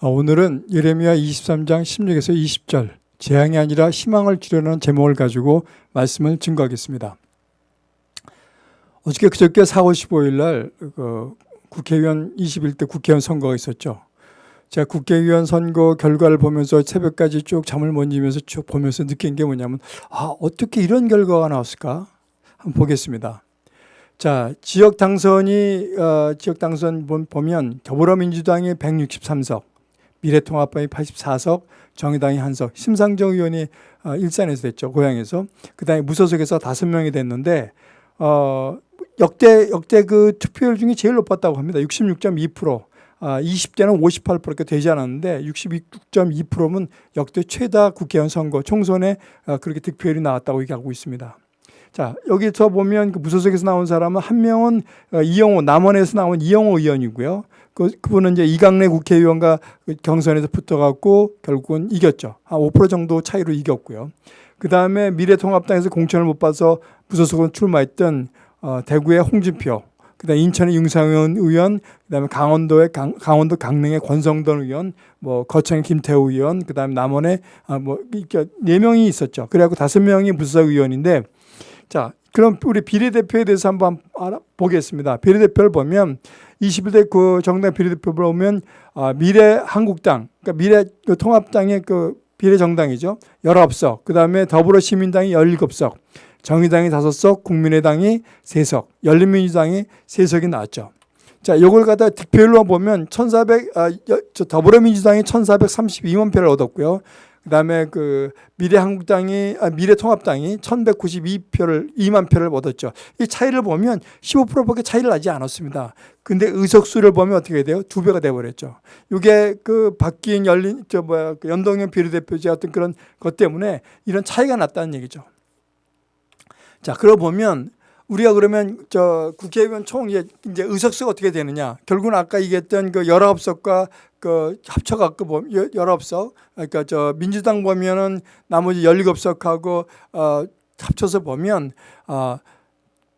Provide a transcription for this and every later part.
어, 오늘은 예레미야 23장 16에서 20절 재앙이 아니라 희망을 주려는 제목을 가지고 말씀을 증거하겠습니다. 어저께 그저께 4월 15일 날 그 국회의원 21대 국회의원 선거가 있었죠. 제가 국회의원 선거 결과를 보면서 새벽까지 쭉 잠을 못 이면서 쭉 보면서 느낀 게 뭐냐면 아 어떻게 이런 결과가 나왔을까 한번 보겠습니다. 자 지역 당선이 어, 지역 당선 보면 더불어민주당이 163석, 미래통합당이 84석, 정의당이 한석, 심상정 의원이 어, 일산에서 됐죠 고향에서 그 다음에 무소속에서 다섯 명이 됐는데 어, 역대 역대 그 투표율 중에 제일 높았다고 합니다. 66.2%. 아, 20대는 58%가 되지 않았는데 66.2%면 역대 최다 국회의원 선거 총선에 아, 그렇게 득표율이 나왔다고 얘기하고 있습니다. 자 여기서 보면 그 무소속에서 나온 사람은 한 명은 어, 이영호 남원에서 나온 이영호 의원이고요. 그, 그분은 이제 이강래 국회의원과 그 경선에서 붙어갖고 결국은 이겼죠. 한 5% 정도 차이로 이겼고요. 그 다음에 미래통합당에서 공천을 못 받아서 무소속으로 출마했던 어, 대구의 홍준표, 그다음 인천의 윤상현 의원, 그다음에 강원도의 강, 강원도 강릉의 권성돈 의원, 뭐 거창의 김태우 의원, 그다음에 남원에 아, 뭐네 명이 있었죠. 그래갖고 다섯 명이 부서 의원인데, 자 그럼 우리 비례대표에 대해서 한번 알아보겠습니다. 비례대표를 보면 21대 그 정당 비례대표를 보면 아, 미래 한국당, 그러니까 미래통합당의 그 비례 정당이죠. 19석, 그 다음에 더불어시민당이 17석, 정의당이 다섯 석, 국민의당이 세 석, 열린민주당이 세 석이 나왔죠. 자, 요걸 갖다 득표율로 보면 1,400, 아, 저 더불어민주당이 1,432만 표를 얻었고요. 그 다음에 그 미래한국당이, 아, 미래통합당이 1,192표를, 2만 표를 얻었죠. 이 차이를 보면 15%밖에 차이를 나지 않았습니다. 근데 의석수를 보면 어떻게 돼요? 두 배가 돼 버렸죠. 이게 그 바뀐 열린, 저 뭐야, 그 연동형 비례대표제 같은 그런 것 때문에 이런 차이가 났다는 얘기죠. 자, 그러고 보면 우리가 그러면 저 국회의원 총 이제, 의석수가 어떻게 되느냐. 결국은 아까 얘기했던 그 19석과 그 합쳐갖고 보면 19석. 그러니까 저 민주당 보면은 나머지 17석하고 어 합쳐서 보면 어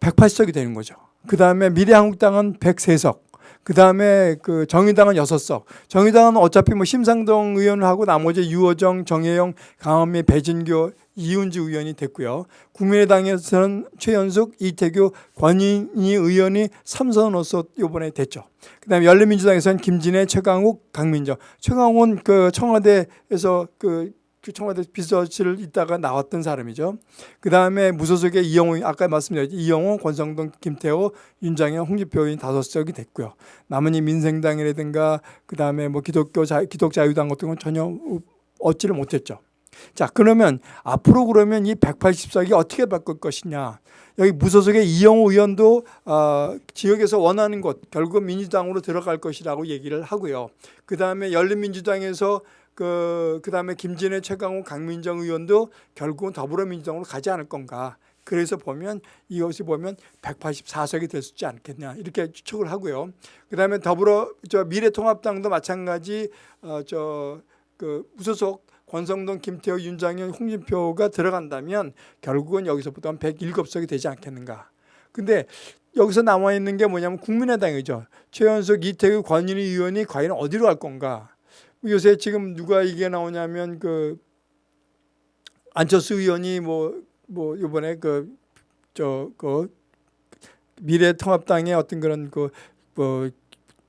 180석이 되는 거죠. 그 다음에 미래한국당은 103석. 그 다음에 그 정의당은 여섯 석. 정의당은 어차피 뭐 심상동 의원하고 나머지 유호정, 정혜영, 강원미, 배진교, 이훈주 의원이 됐고요. 국민의당에서는 최연숙, 이태규, 권인희 의원이 삼선으로서 이번에 됐죠. 그다음에 열린민주당에서는 김진애, 최강욱, 강민정. 최강욱은 그 청와대에서 그그 청와대 비서실을 있다가 나왔던 사람이죠. 그 다음에 무소속의 이영호, 아까 말씀드렸죠. 이영호, 권성동, 김태호, 윤장현, 의원 다섯 석이 됐고요. 나머지 민생당이라든가 그 다음에 뭐 기독교 자, 기독자유당 같은 건 전혀 얻지를 못했죠. 자 그러면 앞으로 그러면 이 180석이 어떻게 바꿀 것이냐 여기 무소속의 이영호 의원도 어, 지역에서 원하는 곳 결국 민주당으로 들어갈 것이라고 얘기를 하고요 그 다음에 열린민주당에서 그, 그 다음에 김진애, 최강욱, 강민정 의원도 결국은 더불어민주당으로 가지 않을 건가. 그래서 보면 이것이 보면 184석이 될수 있지 않겠냐 이렇게 추측을 하고요. 그 다음에 더불어 저 미래통합당도 마찬가지 어, 저그 무소속 권성동, 김태호, 윤장현, 홍준표가 들어간다면 결국은 여기서부터 한 107석이 되지 않겠는가. 근데 여기서 남아 있는 게 뭐냐면 국민의당이죠. 최연석, 이태규, 권인희 의원이 과연 어디로 갈 건가. 요새 지금 누가 이게 나오냐면 그 안철수 의원이 뭐뭐 뭐 이번에 그 저그 그 미래통합당의 어떤 그런 그 뭐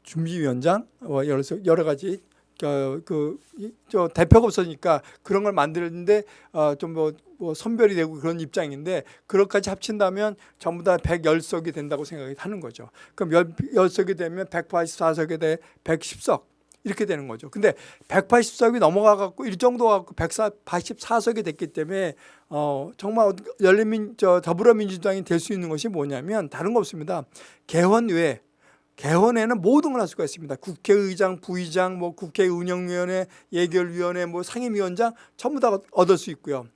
준비위원장 뭐 여러 여러 가지 그저 대표가 없으니까 그런 걸 만드는데 어 좀 뭐 뭐 선별이 되고 그런 입장인데 그것까지 합친다면 전부 다 110석이 된다고 생각하는 거죠. 그럼 10석이 되면 184석에 대해 110석 이렇게 되는 거죠. 근데 180석이 넘어가 갖고 일정도 갖고 184석이 됐기 때문에 어 정말 열린민 저 더불어민주당이 될 수 있는 것이 뭐냐면 다른 거 없습니다. 개헌 외에 개헌에는 모든 걸 할 수가 있습니다. 국회의장, 부의장, 뭐 국회 운영위원회, 예결위원회, 뭐 상임위원장 전부 다 얻을 수 있고요.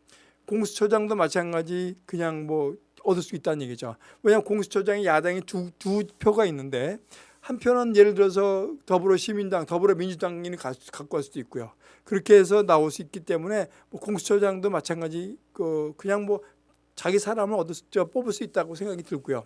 공수처장도 마찬가지 그냥 뭐 얻을 수 있다는 얘기죠. 왜냐하면 공수처장이 야당이 두, 두 표가 있는데 한편은 예를 들어서 더불어시민당, 더불어민주당이 갖고 갈 수도 있고요. 그렇게 해서 나올 수 있기 때문에 뭐 공수처장도 마찬가지 그 그냥 뭐 자기 사람을 얻을 수, 뽑을 수 있다고 생각이 들고요.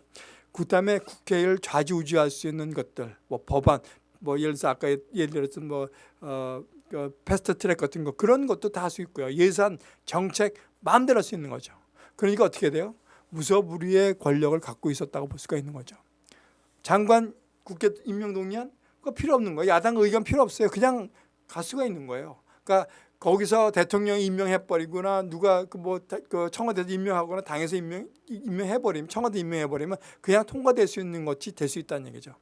그다음에 국회를 좌지우지할 수 있는 것들, 뭐 법안, 뭐 예를 들어서 아까 예를 들었던 뭐 어, 그 패스트 트랙 같은 거 그런 것도 다 할 수 있고요. 예산, 정책 마음대로 할 수 있는 거죠. 그러니까 어떻게 돼요? 무소불위의 권력을 갖고 있었다고 볼 수가 있는 거죠. 장관 국회 임명 동의안 그거 필요 없는 거예요. 야당 의견 필요 없어요. 그냥 갈 수가 있는 거예요. 그러니까 거기서 대통령이 임명해 버리거나 누가 그뭐 그 청와대에서 임명하거나 당에서 임명 임명해 버리면 청와대 임명해 버리면 그냥 통과될 수 있는 것이 될 수 있다는 얘기죠.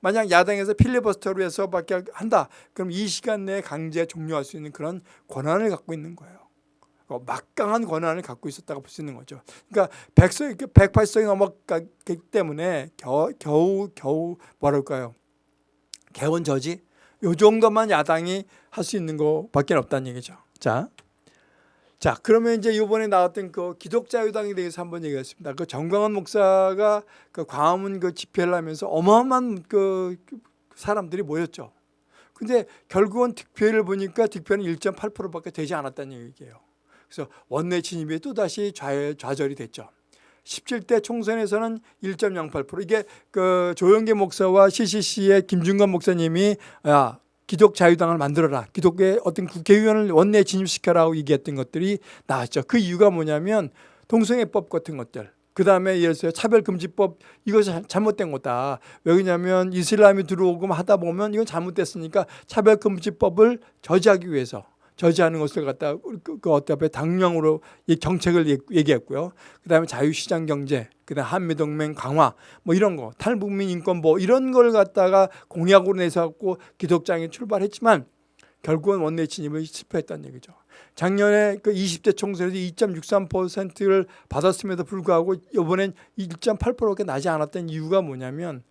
만약 야당에서 필리버스터로 해서밖에 한다. 그럼 이 시간 내에 강제 종료할 수 있는 그런 권한을 갖고 있는 거예요. 어, 막강한 권한을 갖고 있었다고 볼 수 있는 거죠. 그러니까 100석, 108석이 넘어갔기 때문에 겨우, 겨우, 겨우 뭐랄까요. 개원 저지? 요 정도만 야당이 할 수 있는 거밖에 없다는 얘기죠. 자, 자 그러면 이제 이번에 나왔던 그 기독자유당에 대해서 한번 얘기했습니다. 그 정광훈 목사가 그 광화문 그 집회를 하면서 어마어마한 그 사람들이 모였죠. 근데 결국은 득표를 보니까 득표는 1.8%밖에 되지 않았다는 얘기예요. 그래서 원내 진입이 또다시 좌, 좌절이 됐죠. 17대 총선에서는 1.08% 이게 그 조영계 목사와 CCC의 김준관 목사님이 야 기독 자유당을 만들어라. 기독의 어떤 국회의원을 원내에 진입시켜라고 얘기했던 것들이 나왔죠. 그 이유가 뭐냐면 동성애법 같은 것들. 그 다음에 예를 들어 차별금지법 이것이 잘못된 거다. 왜냐하면 이슬람이 들어오고 하다 보면 이건 잘못됐으니까 차별금지법을 저지하기 위해서 저지하는 것을 갖다 그, 그 어떻게 당명으로 이 정책을 얘기했고요. 그다음에 자유시장 경제, 그다음 한미동맹 강화 뭐 이런 거, 탈북민 인권보 이런 걸 갖다가 공약으로 내서 갖고 기독장에 출발했지만 결국은 원내 진입을 실패했다는 얘기죠. 작년에 그 20대 총선에서 2.63%를 받았음에도 불구하고 이번엔 1.8%가 나지 않았던 이유가 뭐냐면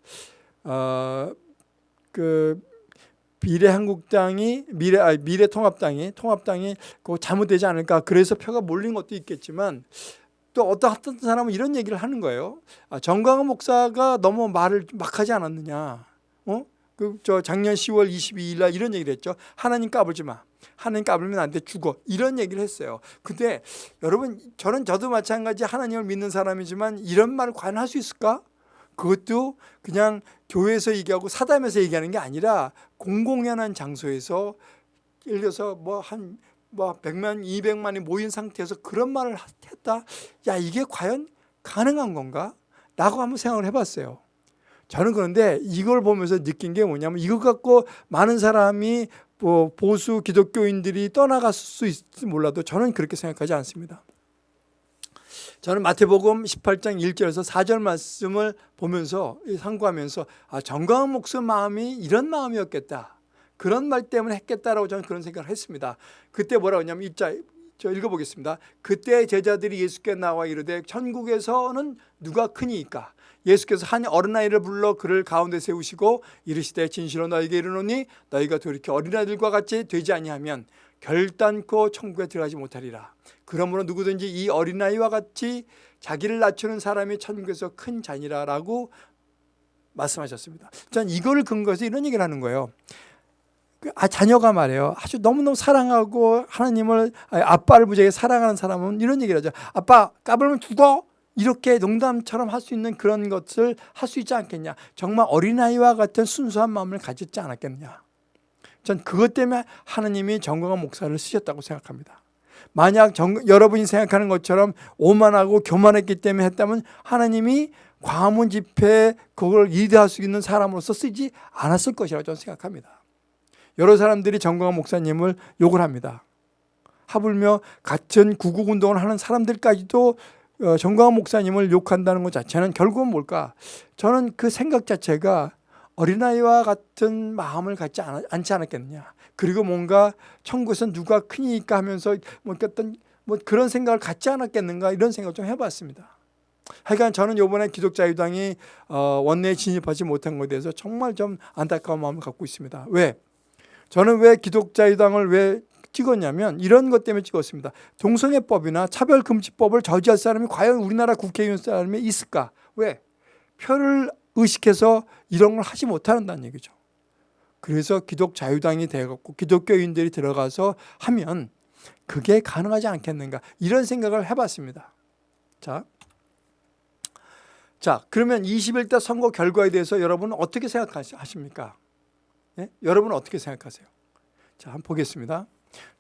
어그 미래한국당이 미래 아 미래통합당이 통합당이 그 잘못되지 않을까 그래서 표가 몰린 것도 있겠지만 또 어떤 어떤 사람은 이런 얘기를 하는 거예요. 아, 정광훈 목사가 너무 말을 막 하지 않았느냐. 어? 그 저 작년 10월 22일 날 이런 얘기를 했죠. 하나님 까불지 마. 하나님 까불면 안 돼 죽어. 이런 얘기를 했어요. 근데 여러분 저는 저도 마찬가지 하나님을 믿는 사람이지만 이런 말을 과연 할 수 있을까? 그것도 그냥 교회에서 얘기하고 사담에서 얘기하는 게 아니라 공공연한 장소에서 예를 들어서 뭐한 뭐 100만, 200만이 모인 상태에서 그런 말을 했다? 야, 이게 과연 가능한 건가? 라고 한번 생각을 해봤어요. 저는 그런데 이걸 보면서 느낀 게 뭐냐면 이거 갖고 많은 사람이 뭐 보수 기독교인들이 떠나갔을 수 있을지 몰라도 저는 그렇게 생각하지 않습니다. 저는 마태복음 18장 1절에서 4절 말씀을 보면서 상고하면서 아, 정광훈 목사 마음이 이런 마음이었겠다. 그런 말 때문에 했겠다라고 저는 그런 생각을 했습니다. 그때 뭐라고 하냐면 입자 저 읽어보겠습니다. 그때 제자들이 예수께 나와 이르되 천국에서는 누가 크니까 예수께서 한 어린아이를 불러 그를 가운데 세우시고 이르시되 진실로 너에게 이르노니 너희가 돌이켜 어린아이들과 같이 되지 아니하면 결단코 천국에 들어가지 못하리라. 그러므로 누구든지 이 어린아이와 같이 자기를 낮추는 사람이 천국에서 큰 자니라라고 말씀하셨습니다. 전 이걸 근거해서 이런 얘기를 하는 거예요. 그, 아, 자녀가 말해요. 아주 너무너무 사랑하고 하나님을 아빠를 무지하게 사랑하는 사람은 이런 얘기를 하죠. 아빠 까불면 죽어. 이렇게 농담처럼 할 수 있는 그런 것을 할 수 있지 않겠냐. 정말 어린아이와 같은 순수한 마음을 가졌지 않았겠냐. 전 그것 때문에 하나님이 정광한 목사를 쓰셨다고 생각합니다. 만약 정, 여러분이 생각하는 것처럼 오만하고 교만했기 때문에 했다면 하나님이 광화문 집회에 그걸 리드할 수 있는 사람으로서 쓰지 않았을 것이라고 저는 생각합니다. 여러 사람들이 정광한 목사님을 욕을 합니다. 하물며 같은 구국운동을 하는 사람들까지도 어, 정광한 목사님을 욕한다는 것 자체는 결국은 뭘까? 저는 그 생각 자체가 어린아이와 같은 마음을 갖지 않 지 않았겠느냐. 그리고 뭔가 천국에서 누가 크니까 하면서 뭐 어떤 뭐 그런 생각을 갖지 않았겠는가 이런 생각을 좀 해봤습니다. 하여간 저는 이번에 기독자유당이 어, 원내에 진입하지 못한 것에 대해서 정말 좀 안타까운 마음을 갖고 있습니다. 왜? 저는 왜 기독자유당을 왜 찍었냐면 이런 것 때문에 찍었습니다. 동성애법이나 차별금지법을 저지할 사람이 과연 우리나라 국회의원 사람이 있을까? 왜? 표를 의식해서 이런 걸 하지 못한다는 얘기죠. 그래서 기독 자유당이 되었고 기독교인들이 들어가서 하면 그게 가능하지 않겠는가 이런 생각을 해봤습니다. 자, 자 그러면 21대 선거 결과에 대해서 여러분은 어떻게 생각하십니까? 예? 여러분은 어떻게 생각하세요? 자, 한번 보겠습니다.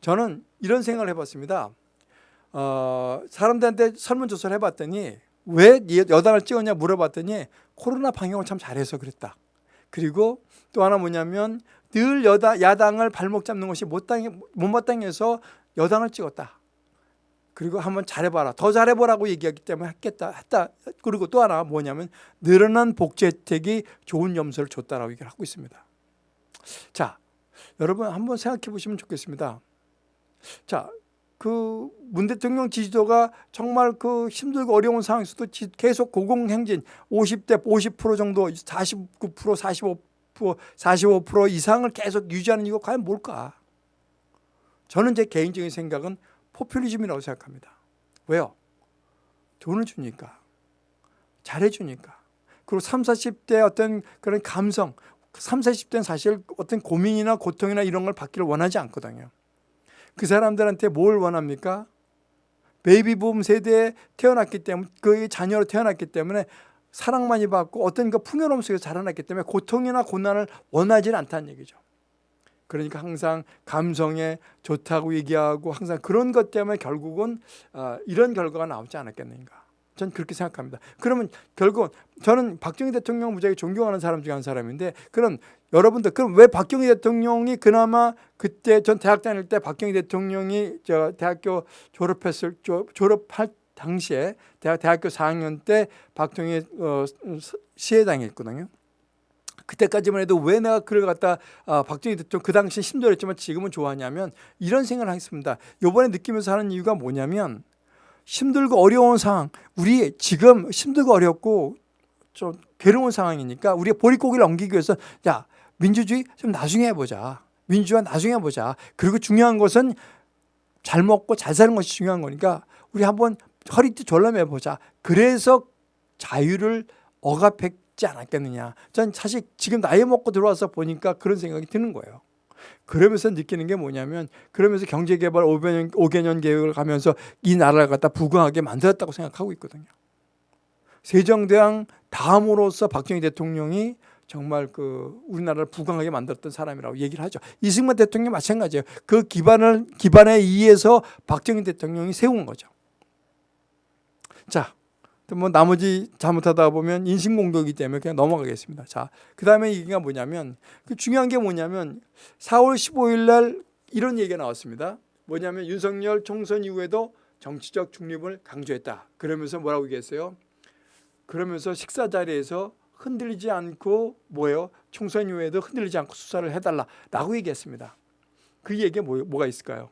저는 이런 생각을 해봤습니다. 어, 사람들한테 설문조사를 해봤더니 왜 여당을 찍었냐 물어봤더니 코로나 방역을 참 잘해서 그랬다. 그리고 또 하나 뭐냐면 늘 여당, 야당을 발목 잡는 것이 못당해, 못마땅해서 여당을 찍었다. 그리고 한번 잘해봐라. 더 잘해보라고 얘기하기 때문에 했겠다. 했다. 그리고 또 하나 뭐냐면 늘어난 복지 혜택이 좋은 점수를 줬다라고 얘기를 하고 있습니다. 자, 여러분 한번 생각해 보시면 좋겠습니다. 자, 그 문 대통령 지지도가 정말 그 힘들고 어려운 상황에서도 계속 고공행진 50대 50% 정도 49% 45% 45% 이상을 계속 유지하는 이유가 과연 뭘까? 저는 제 개인적인 생각은 포퓰리즘이라고 생각합니다. 왜요? 돈을 주니까 잘해주니까 그리고 3, 40대 어떤 그런 감성 3, 40대는 사실 어떤 고민이나 고통이나 이런 걸 받기를 원하지 않거든요. 그 사람들한테 뭘 원합니까? 베이비붐 세대에 태어났기 때문에 그 자녀로 태어났기 때문에 사랑 많이 받고 어떤 그 풍요로움 속에서 자라났기 때문에 고통이나 고난을 원하지는 않다는 얘기죠. 그러니까 항상 감성에 좋다고 얘기하고 항상 그런 것 때문에 결국은 어, 이런 결과가 나오지 않았겠는가. 전 그렇게 생각합니다. 그러면 결국은 저는 박정희 대통령 무지하게 존경하는 사람 중에 한 사람인데 그럼 여러분들 그럼 왜 박정희 대통령이 그나마 그때 전 대학 다닐 때 박정희 대통령이 저 대학교 졸업했을 졸업할 당시에 대학 대학교 4학년 때 박정희 어, 시해당했거든요. 그때까지만 해도 왜 내가 그를 갖다 아, 박정희 대통령 그 당시 힘들었지만 지금은 좋아하냐면 이런 생각을 하겠습니다. 요번에 느끼면서 하는 이유가 뭐냐면 힘들고 어려운 상황 우리 지금 힘들고 어렵고 좀 괴로운 상황이니까 우리가 보릿고기를 넘기기 위해서 야 민주주의 좀 나중에 해보자. 민주화 나중에 해보자. 그리고 중요한 것은 잘 먹고 잘 사는 것이 중요한 거니까 우리 한번 허리띠 졸라매보자. 그래서 자유를 억압했지 않았겠느냐. 전 사실 지금 나이 먹고 들어와서 보니까 그런 생각이 드는 거예요 그러면서 느끼는 게 뭐냐면 그러면서 경제개발 5개년, 5개년 계획을 가면서 이 나라를 갖다 부강하게 만들었다고 생각하고 있거든요. 세종대왕 다음으로서 박정희 대통령이 정말 그 우리나라를 부강하게 만들었던 사람이라고 얘기를 하죠. 이승만 대통령 마찬가지예요. 그 기반을 기반에 의해서 박정희 대통령이 세운 거죠. 자, 뭐 나머지 잘못하다 보면 인신공격이기 때문에 그냥 넘어가겠습니다. 자, 그 다음에 얘기가 뭐냐면 그 중요한 게 뭐냐면 4월 15일 날 이런 얘기가 나왔습니다. 뭐냐면 윤석열 총선 이후에도 정치적 중립을 강조했다. 그러면서 뭐라고 얘기했어요? 그러면서 식사 자리에서 흔들리지 않고 뭐예요? 총선 이후에도 흔들리지 않고 수사를 해달라라고 얘기했습니다. 그 얘기에 뭐, 뭐가 있을까요?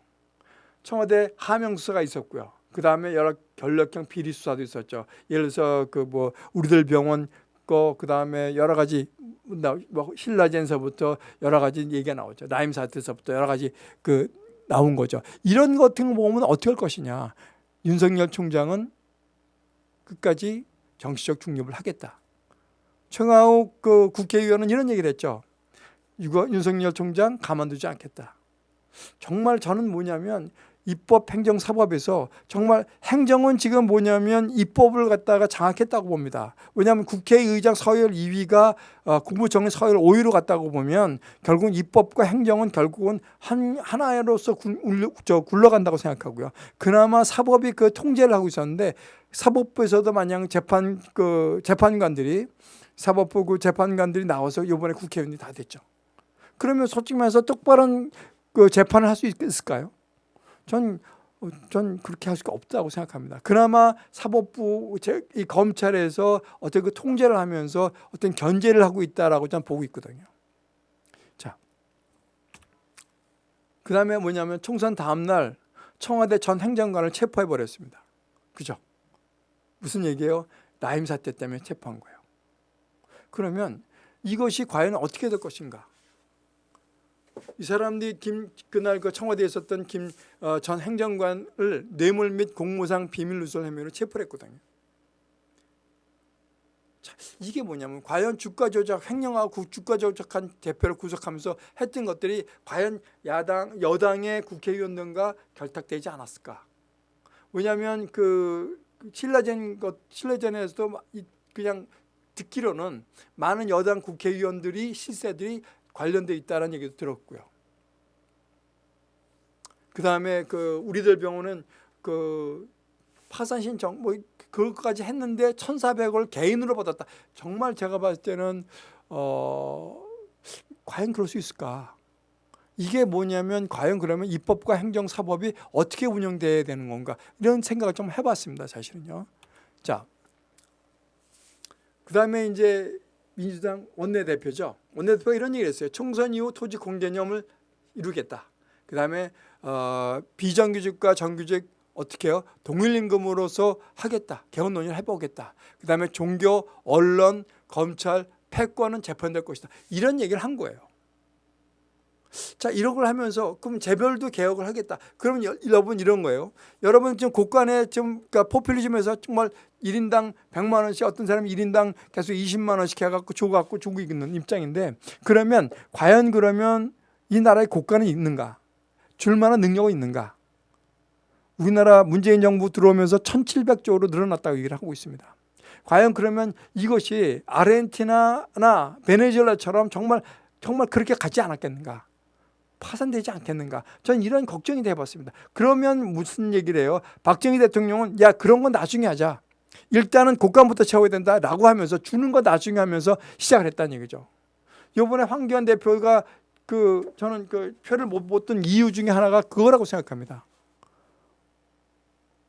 청와대 하명 수사가 있었고요. 그 다음에 여러 결력형 비리 수사도 있었죠. 예를 들어서 그 뭐 우리들 병원 거 그 다음에 여러 가지 뭐 신라젠서부터 여러 가지 얘기가 나오죠. 나임 사태서부터 여러 가지 그 나온 거죠. 이런 것 같은 거 보면 어떻게 할 것이냐. 윤석열 총장은 끝까지 정치적 중립을 하겠다. 청하욱 그 국회의원은 이런 얘기를 했죠. 윤석열 총장 가만두지 않겠다. 정말 저는 뭐냐면 입법, 행정, 사법에서 정말 행정은 지금 뭐냐면 입법을 갖다가 장악했다고 봅니다. 왜냐하면 국회의장 서열 2위가 어, 국무총리 서열 5위로 갔다고 보면 결국은 입법과 행정은 결국은 한 하나로서 굴러간다고 생각하고요. 그나마 사법이 그 통제를 하고 있었는데 사법부에서도 마냥 재판 그 재판관들이 사법부 그 재판관들이 나와서 이번에 국회의원이 다 됐죠. 그러면 솔직히 말해서 똑바른 그 재판을 할 수 있을까요? 전, 전 그렇게 할 수가 없다고 생각합니다. 그나마 사법부, 이 검찰에서 어떤 그 통제를 하면서 어떤 견제를 하고 있다라고 저는 보고 있거든요. 자, 그 다음에 뭐냐면 총선 다음날 청와대 전 행정관을 체포해 버렸습니다. 그죠? 무슨 얘기예요? 나임 사태 때문에 체포한 거예요. 그러면 이것이 과연 어떻게 될 것인가? 이 사람들이 김 그날 그 청와대에 있었던 김전 어, 행정관을 뇌물 및 공무상 비밀 누설 혐의로 체포를 했거든요. 자, 이게 뭐냐면 과연 주가 조작 횡령하고 주가 조작한 대표를 구속하면서 했던 것들이 과연 야당 여당의 국회의원들과 결탁되지 않았을까? 왜냐하면 그 신라젠 것 신라젠에서도 그냥 듣기로는 많은 여당 국회의원들이 실세들이 관련돼 있다는 얘기도 들었고요. 그 다음에 그 우리들 병원은 그 파산 신청 뭐 그것까지 했는데 1,400을 개인으로 받았다. 정말 제가 봤을 때는 어 과연 그럴 수 있을까? 이게 뭐냐면 과연 그러면 입법과 행정사법이 어떻게 운영돼야 되는 건가 이런 생각을 좀 해봤습니다 사실은요 자 그 다음에 이제 민주당 원내대표죠. 원내대표가 이런 얘기를 했어요. 총선 이후 토지 공개념을 이루겠다. 그 다음에 어, 비정규직과 정규직 어떻게 해요? 동일임금으로서 하겠다. 개헌 논의를 해보겠다. 그 다음에 종교 언론 검찰 패권은 재판될 것이다. 이런 얘기를 한 거예요. 자, 이런 걸 하면서 그럼 재별도 개혁을 하겠다. 그러면 여, 러분 이런 거예요. 여러분 지금 곳간에 좀 그러니까 포퓰리즘에서 정말 1인당 100만 원씩 어떤 사람이 1인당 계속 20만 원씩 해갖고 줘갖고 주고 있는 입장인데 그러면 과연 그러면 이 나라의 곳간이 있는가? 줄 만한 능력이 있는가? 우리나라 문재인 정부 들어오면서 1700조로 늘어났다고 얘기를 하고 있습니다. 과연 그러면 이것이 아르헨티나나 베네수엘라처럼 정말 정말 그렇게 가지 않았겠는가? 파산되지 않겠는가 저는 이런 걱정이 돼봤습니다 그러면 무슨 얘기를 해요 박정희 대통령은 야 그런 건 나중에 하자 일단은 국감부터 채워야 된다라고 하면서 주는 거 나중에 하면서 시작을 했다는 얘기죠. 이번에 황교안 대표가 그 저는 그 표를 못 받던 이유 중에 하나가 그거라고 생각합니다.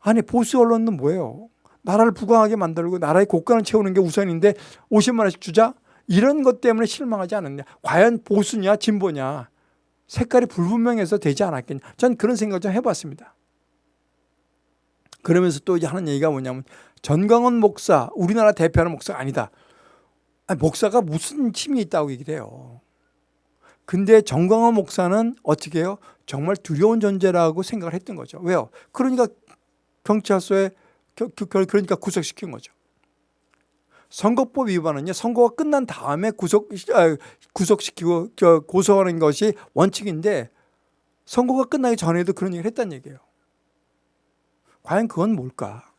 아니 보수 언론은 뭐예요? 나라를 부강하게 만들고 나라의 국간을 채우는 게 우선인데 50만 원씩 주자? 이런 것 때문에 실망하지 않았냐? 과연 보수냐 진보냐? 색깔이 불분명해서 되지 않았겠냐. 전 그런 생각을 좀 해봤습니다. 그러면서 또 하는 얘기가 뭐냐면 전광훈 목사, 우리나라 대표하는 목사가 아니다. 아니, 목사가 무슨 힘이 있다고 얘기를 해요. 근데 정광훈 목사는 어떻게 해요? 정말 두려운 존재라고 생각을 했던 거죠. 왜요? 그러니까 경찰서에 그러니까 구속시킨 거죠. 선거법 위반은요 선거가 끝난 다음에 구속 아, 구속시키고 고소하는 것이 원칙인데 선거가 끝나기 전에도 그런 얘기를 했다는 얘기예요. 과연 그건 뭘까?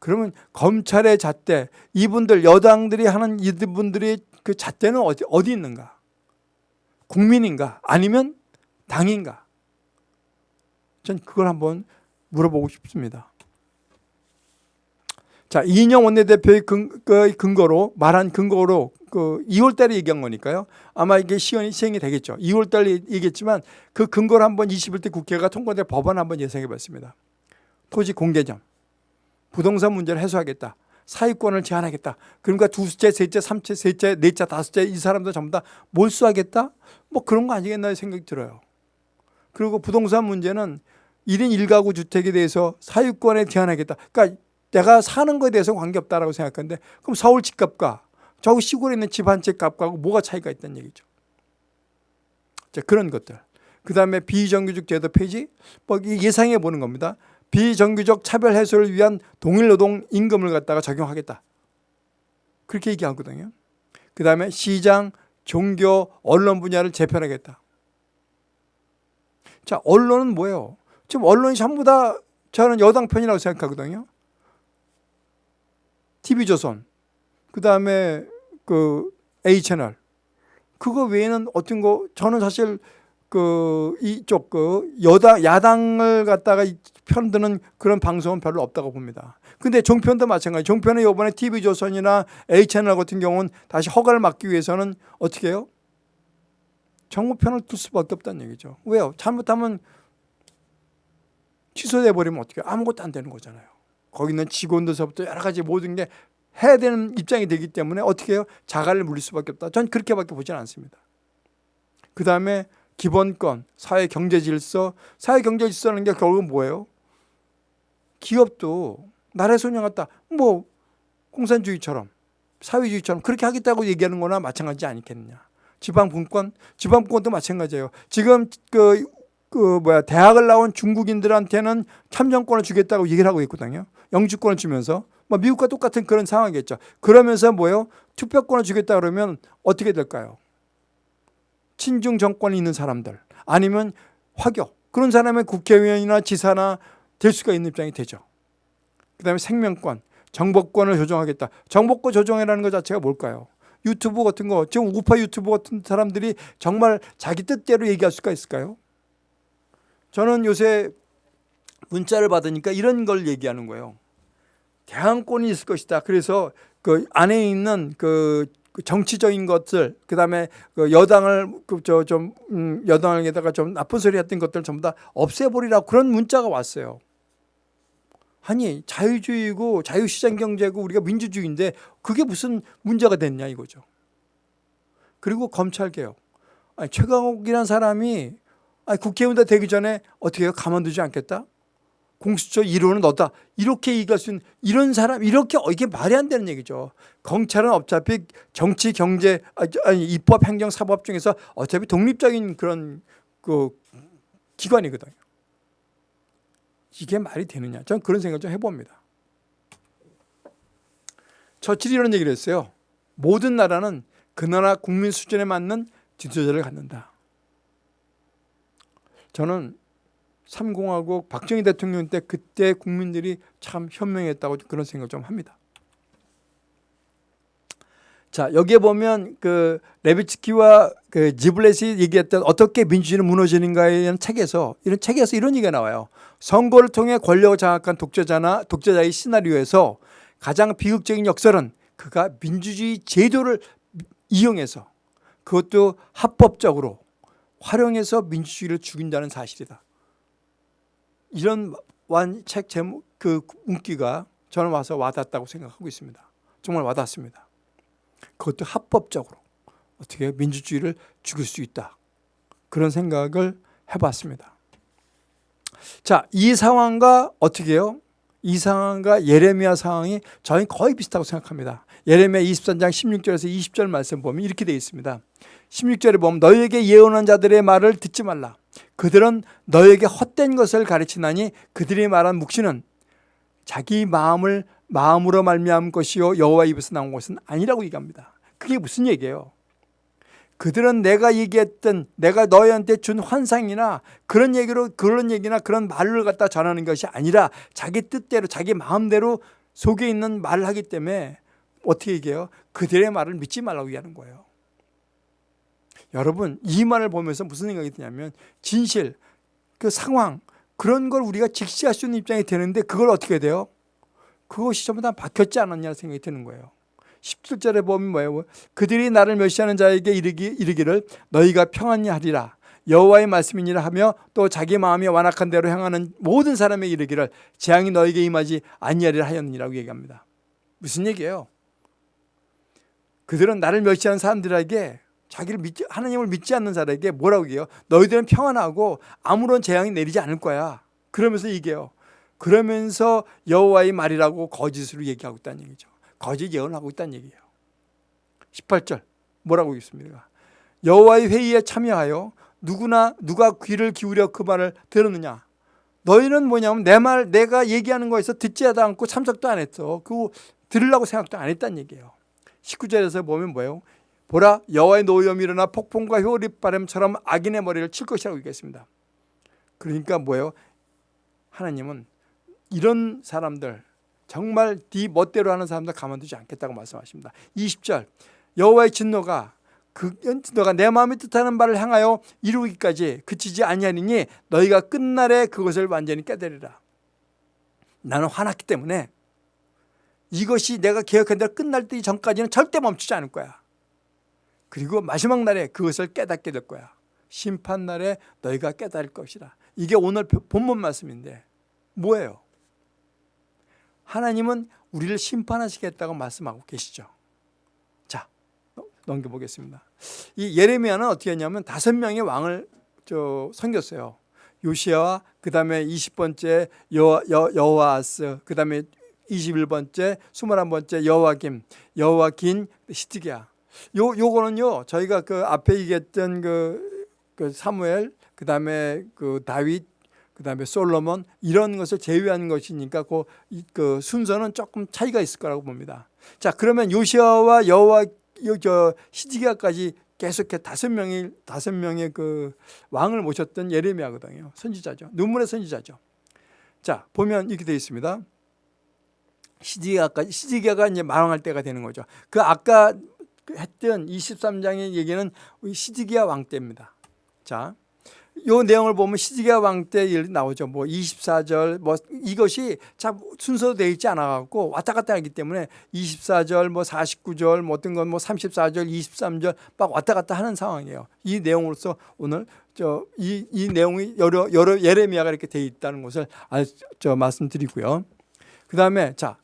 그러면 검찰의 잣대 이분들 여당들이 하는 이분들이 그 잣대는 어디 어디 있는가? 국민인가? 아니면 당인가? 전 그걸 한번 물어보고 싶습니다. 자, 이인영 원내대표의 근, 그 근거로 말한 근거로 그 2월 달에 얘기한 거니까요. 아마 이게 시연이 시행이 되겠죠. 2월 달에 얘기했지만 그 근거를 한번 21대 국회가 통과된 법안 한번 예상해 봤습니다. 토지 공개점, 부동산 문제를 해소하겠다. 사유권을 제한하겠다. 그러니까 두째, 셋째, 삼째, 셋째, 넷째, 다섯째 이 사람들 전부 다 몰수하겠다? 뭐 그런 거 아니겠나 생각이 들어요. 그리고 부동산 문제는 1인 1가구 주택에 대해서 사유권에 제한하겠다. 그러니까 내가 사는 거에 대해서 관계없다라고 생각하는데 그럼 서울 집값과 저 시골에 있는 집 한 채 값과 뭐가 차이가 있다는 얘기죠. 자, 그런 것들. 그 다음에 비정규직 제도 폐지 뭐 예상해 보는 겁니다. 비정규직 차별 해소를 위한 동일노동 임금을 갖다가 적용하겠다. 그렇게 얘기하거든요. 그 다음에 시장, 종교, 언론 분야를 재편하겠다. 자, 언론은 뭐예요? 지금 언론이 전부 다 저는 여당 편이라고 생각하거든요. TV조선, 그 다음에 그 A채널. 그거 외에는 어떤 거, 저는 사실 그 이쪽 그 여당, 야당을 갖다가 편드는 그런 방송은 별로 없다고 봅니다. 근데 종편도 마찬가지. 종편은 이번에 TV조선이나 A채널 같은 경우는 다시 허가를 막기 위해서는 어떻게 해요? 정부 편을 둘 수밖에 없다는 얘기죠. 왜요? 잘못하면 취소돼 버리면 어떻게 아무것도 안 되는 거잖아요. 거기 있는 직원들서부터 여러 가지 모든 게 해야 되는 입장이 되기 때문에 어떻게 해요? 자갈을 물릴 수밖에 없다. 전 그렇게밖에 보지는 않습니다. 그 다음에 기본권, 사회 경제 질서, 사회 경제 질서라는 게 결국은 뭐예요? 기업도 나라의 소녀 같다. 뭐 공산주의처럼 사회주의처럼 그렇게 하겠다고 얘기하는 거나 마찬가지 아니겠느냐. 지방분권, 지방분권도 마찬가지예요. 지금 그, 그 뭐야 대학을 나온 중국인들한테는 참정권을 주겠다고 얘기를 하고 있거든요. 영주권을 주면서 뭐 미국과 똑같은 그런 상황이겠죠. 그러면서 뭐요? 투표권을 주겠다 그러면 어떻게 될까요? 친중 정권이 있는 사람들 아니면 화교 그런 사람의 국회의원이나 지사나 될 수가 있는 입장이 되죠. 그 다음에 생명권, 정보권을 조정하겠다. 정보권 조정이라는 것 자체가 뭘까요? 유튜브 같은 거 지금 우파 유튜브 같은 사람들이 정말 자기 뜻대로 얘기할 수가 있을까요? 저는 요새 문자를 받으니까 이런 걸 얘기하는 거예요. 대항권이 있을 것이다. 그래서 그 안에 있는 그 정치적인 것들, 그 다음에 그 여당을 그저좀 음, 여당에다가 좀 나쁜 소리 했던 것들 전부 다 없애버리라 그런 문자가 왔어요. 아니 자유주의고 자유시장 경제고 우리가 민주주의인데 그게 무슨 문제가 됐냐 이거죠. 그리고 검찰 개혁. 아니, 최강욱이라는 사람이 아니, 국회의원 되기 전에 어떻게 해요? 가만두지 않겠다? 공수처 1호는 너다. 이렇게 얘기할 수 있는 이런 사람 이렇게 어, 이게 말이 안 되는 얘기죠. 검찰은 어차피 정치, 경제, 아니 입법, 행정, 사법 중에서 어차피 독립적인 그런 그 기관이거든요. 이게 말이 되느냐? 저는 그런 생각 좀 해봅니다. 처칠이 이런 얘기를 했어요. 모든 나라는 그 나라 국민 수준에 맞는 지도자를 갖는다. 저는 3공화국 박정희 대통령 때 그때 국민들이 참 현명했다고 그런 생각 좀 합니다. 자 여기에 보면 그 레비츠키와 그 지블렛이 얘기했던 어떻게 민주주의는 무너지는가에 대한 책에서 이런 책에서 이런 얘기가 나와요. 선거를 통해 권력을 장악한 독재자나 독재자의 시나리오에서 가장 비극적인 역설은 그가 민주주의 제도를 이용해서 그것도 합법적으로 활용해서 민주주의를 죽인다는 사실이다. 이런 완책 제목 그 문기가 저는 와서 와닿았다고 생각하고 있습니다. 정말 와닿습니다. 그것도 합법적으로 어떻게 민주주의를 죽일 수 있다. 그런 생각을 해봤습니다. 자, 이 상황과 어떻게 해요? 이 상황과 예레미야 상황이 저희 거의 비슷하고 생각합니다. 예레미야 23장 16절에서 20절 말씀 보면 이렇게 되어 있습니다. 16절에 보면 너희에게 예언한 자들의 말을 듣지 말라. 그들은 너에게 헛된 것을 가르치나니 그들이 말한 묵시는 자기 마음을 마음으로 말미암은 것이요 여호와 입에서 나온 것은 아니라고 얘기합니다. 그게 무슨 얘기예요? 그들은 내가 얘기했던 내가 너희한테 준 환상이나 그런 얘기로 그런 얘기나 그런 말을 갖다 전하는 것이 아니라 자기 뜻대로 자기 마음대로 속에 있는 말을 하기 때문에 어떻게 얘기해요? 그들의 말을 믿지 말라고 얘기하는 거예요. 여러분 이 말을 보면서 무슨 생각이 드냐면 진실, 그 상황 그런 걸 우리가 직시할 수 있는 입장이 되는데 그걸 어떻게 돼요? 그것이 전부 다 박혔지 않았냐 생각이 드는 거예요. 17절에 보면 뭐예요? 그들이 나를 멸시하는 자에게 이르기, 이르기를 너희가 평안히 하리라. 여호와의 말씀이니라 하며 또 자기 마음이 완악한 대로 향하는 모든 사람에게 이르기를 재앙이 너에게 임하지 아니하리라 하였느니라고 얘기합니다. 무슨 얘기예요? 그들은 나를 멸시하는 사람들에게 자기를 믿지 하나님을 믿지 않는 자에게 뭐라고 얘기해요? 너희들은 평안하고 아무런 재앙이 내리지 않을 거야. 그러면서 얘기해요. 그러면서 여호와의 말이라고 거짓으로 얘기하고 있다는 얘기죠. 거짓 예언을 하고 있다는 얘기예요. 18절 뭐라고 있습니까? 여호와의 회의에 참여하여 누구나 누가 귀를 기울여 그 말을 들었느냐? 너희는 뭐냐면 내 말 내가 얘기하는 거에서 듣지 않고 참석도 안 했어. 그 들으려고 생각도 안 했다는 얘기예요. 19절에서 보면 뭐예요? 보라 여호와의 노염이 일어나 폭풍과 효리바람처럼 악인의 머리를 칠 것이라고 얘기했습니다. 그러니까 뭐예요? 하나님은 이런 사람들 정말 네 멋대로 하는 사람들 가만두지 않겠다고 말씀하십니다. 20절 여호와의 진노가 그 너가 내 마음이 뜻하는 바를 향하여 이루기까지 그치지 아니하니니 너희가 끝날에 그것을 완전히 깨달으라. 나는 화났기 때문에 이것이 내가 계획한 대로 끝날 때 전까지는 절대 멈추지 않을 거야. 그리고 마지막 날에 그것을 깨닫게 될 거야. 심판 날에 너희가 깨달을 것이라. 이게 오늘 본문 말씀인데 뭐예요? 하나님은 우리를 심판하시겠다고 말씀하고 계시죠. 자, 넘겨보겠습니다. 이 예레미야는 어떻게 했냐면 다섯 명의 왕을 저 섬겼어요. 요시아와 그 다음에 20번째 여, 여, 여호아스 그 다음에 21번째 21번째 여호와김 여호와긴 시티기야 요 요거는요 저희가 그 앞에 얘기했던 그, 그 사무엘 그 다음에 그 다윗 그 다음에 솔로몬 이런 것을 제외한 것이니까 그, 그 순서는 조금 차이가 있을 거라고 봅니다. 자 그러면 요시아와 여호와 저 시디기야까지 계속해 다섯 명의 다섯 명의 그 왕을 모셨던 예레미야거든요. 선지자죠. 눈물의 선지자죠. 자 보면 이렇게 되어 있습니다. 시디기야까지 시디기야가 이제 망할 때가 되는 거죠. 그 아까 했던 23장의 얘기는 우리 시드기야 왕 때입니다. 자, 요 내용을 보면 시드기야 왕 때 나오죠. 뭐 24절 뭐 이것이 참 순서로 되어 있지 않아 갖고 왔다 갔다 하기 때문에 24절 뭐 49절 뭐 어떤 건 뭐 34절 23절 막 왔다 갔다 하는 상황이에요. 이 내용으로서 오늘 저 이 이 내용이 여러 여러 예레미야가 이렇게 되어 있다는 것을 알, 저 말씀드리고요. 그다음에 자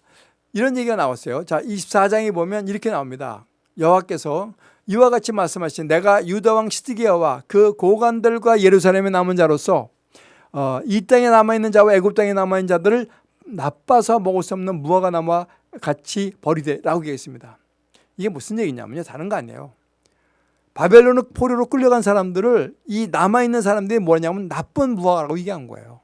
이런 얘기가 나왔어요. 자 24장에 보면 이렇게 나옵니다. 여호와께서 이와 같이 말씀하신 내가 유다 왕 시드기야와 그 고관들과 예루살렘에 남은 자로서 어, 이 땅에 남아있는 자와 애굽 땅에 남아있는 자들을 나빠서 먹을 수 없는 무화과 나무와 같이 버리되라고 얘기했습니다. 이게 무슨 얘기냐면요. 다른 거 아니에요. 바벨론 포로로 끌려간 사람들을 이 남아있는 사람들이 뭐냐면 나쁜 무화과라고 얘기한 거예요.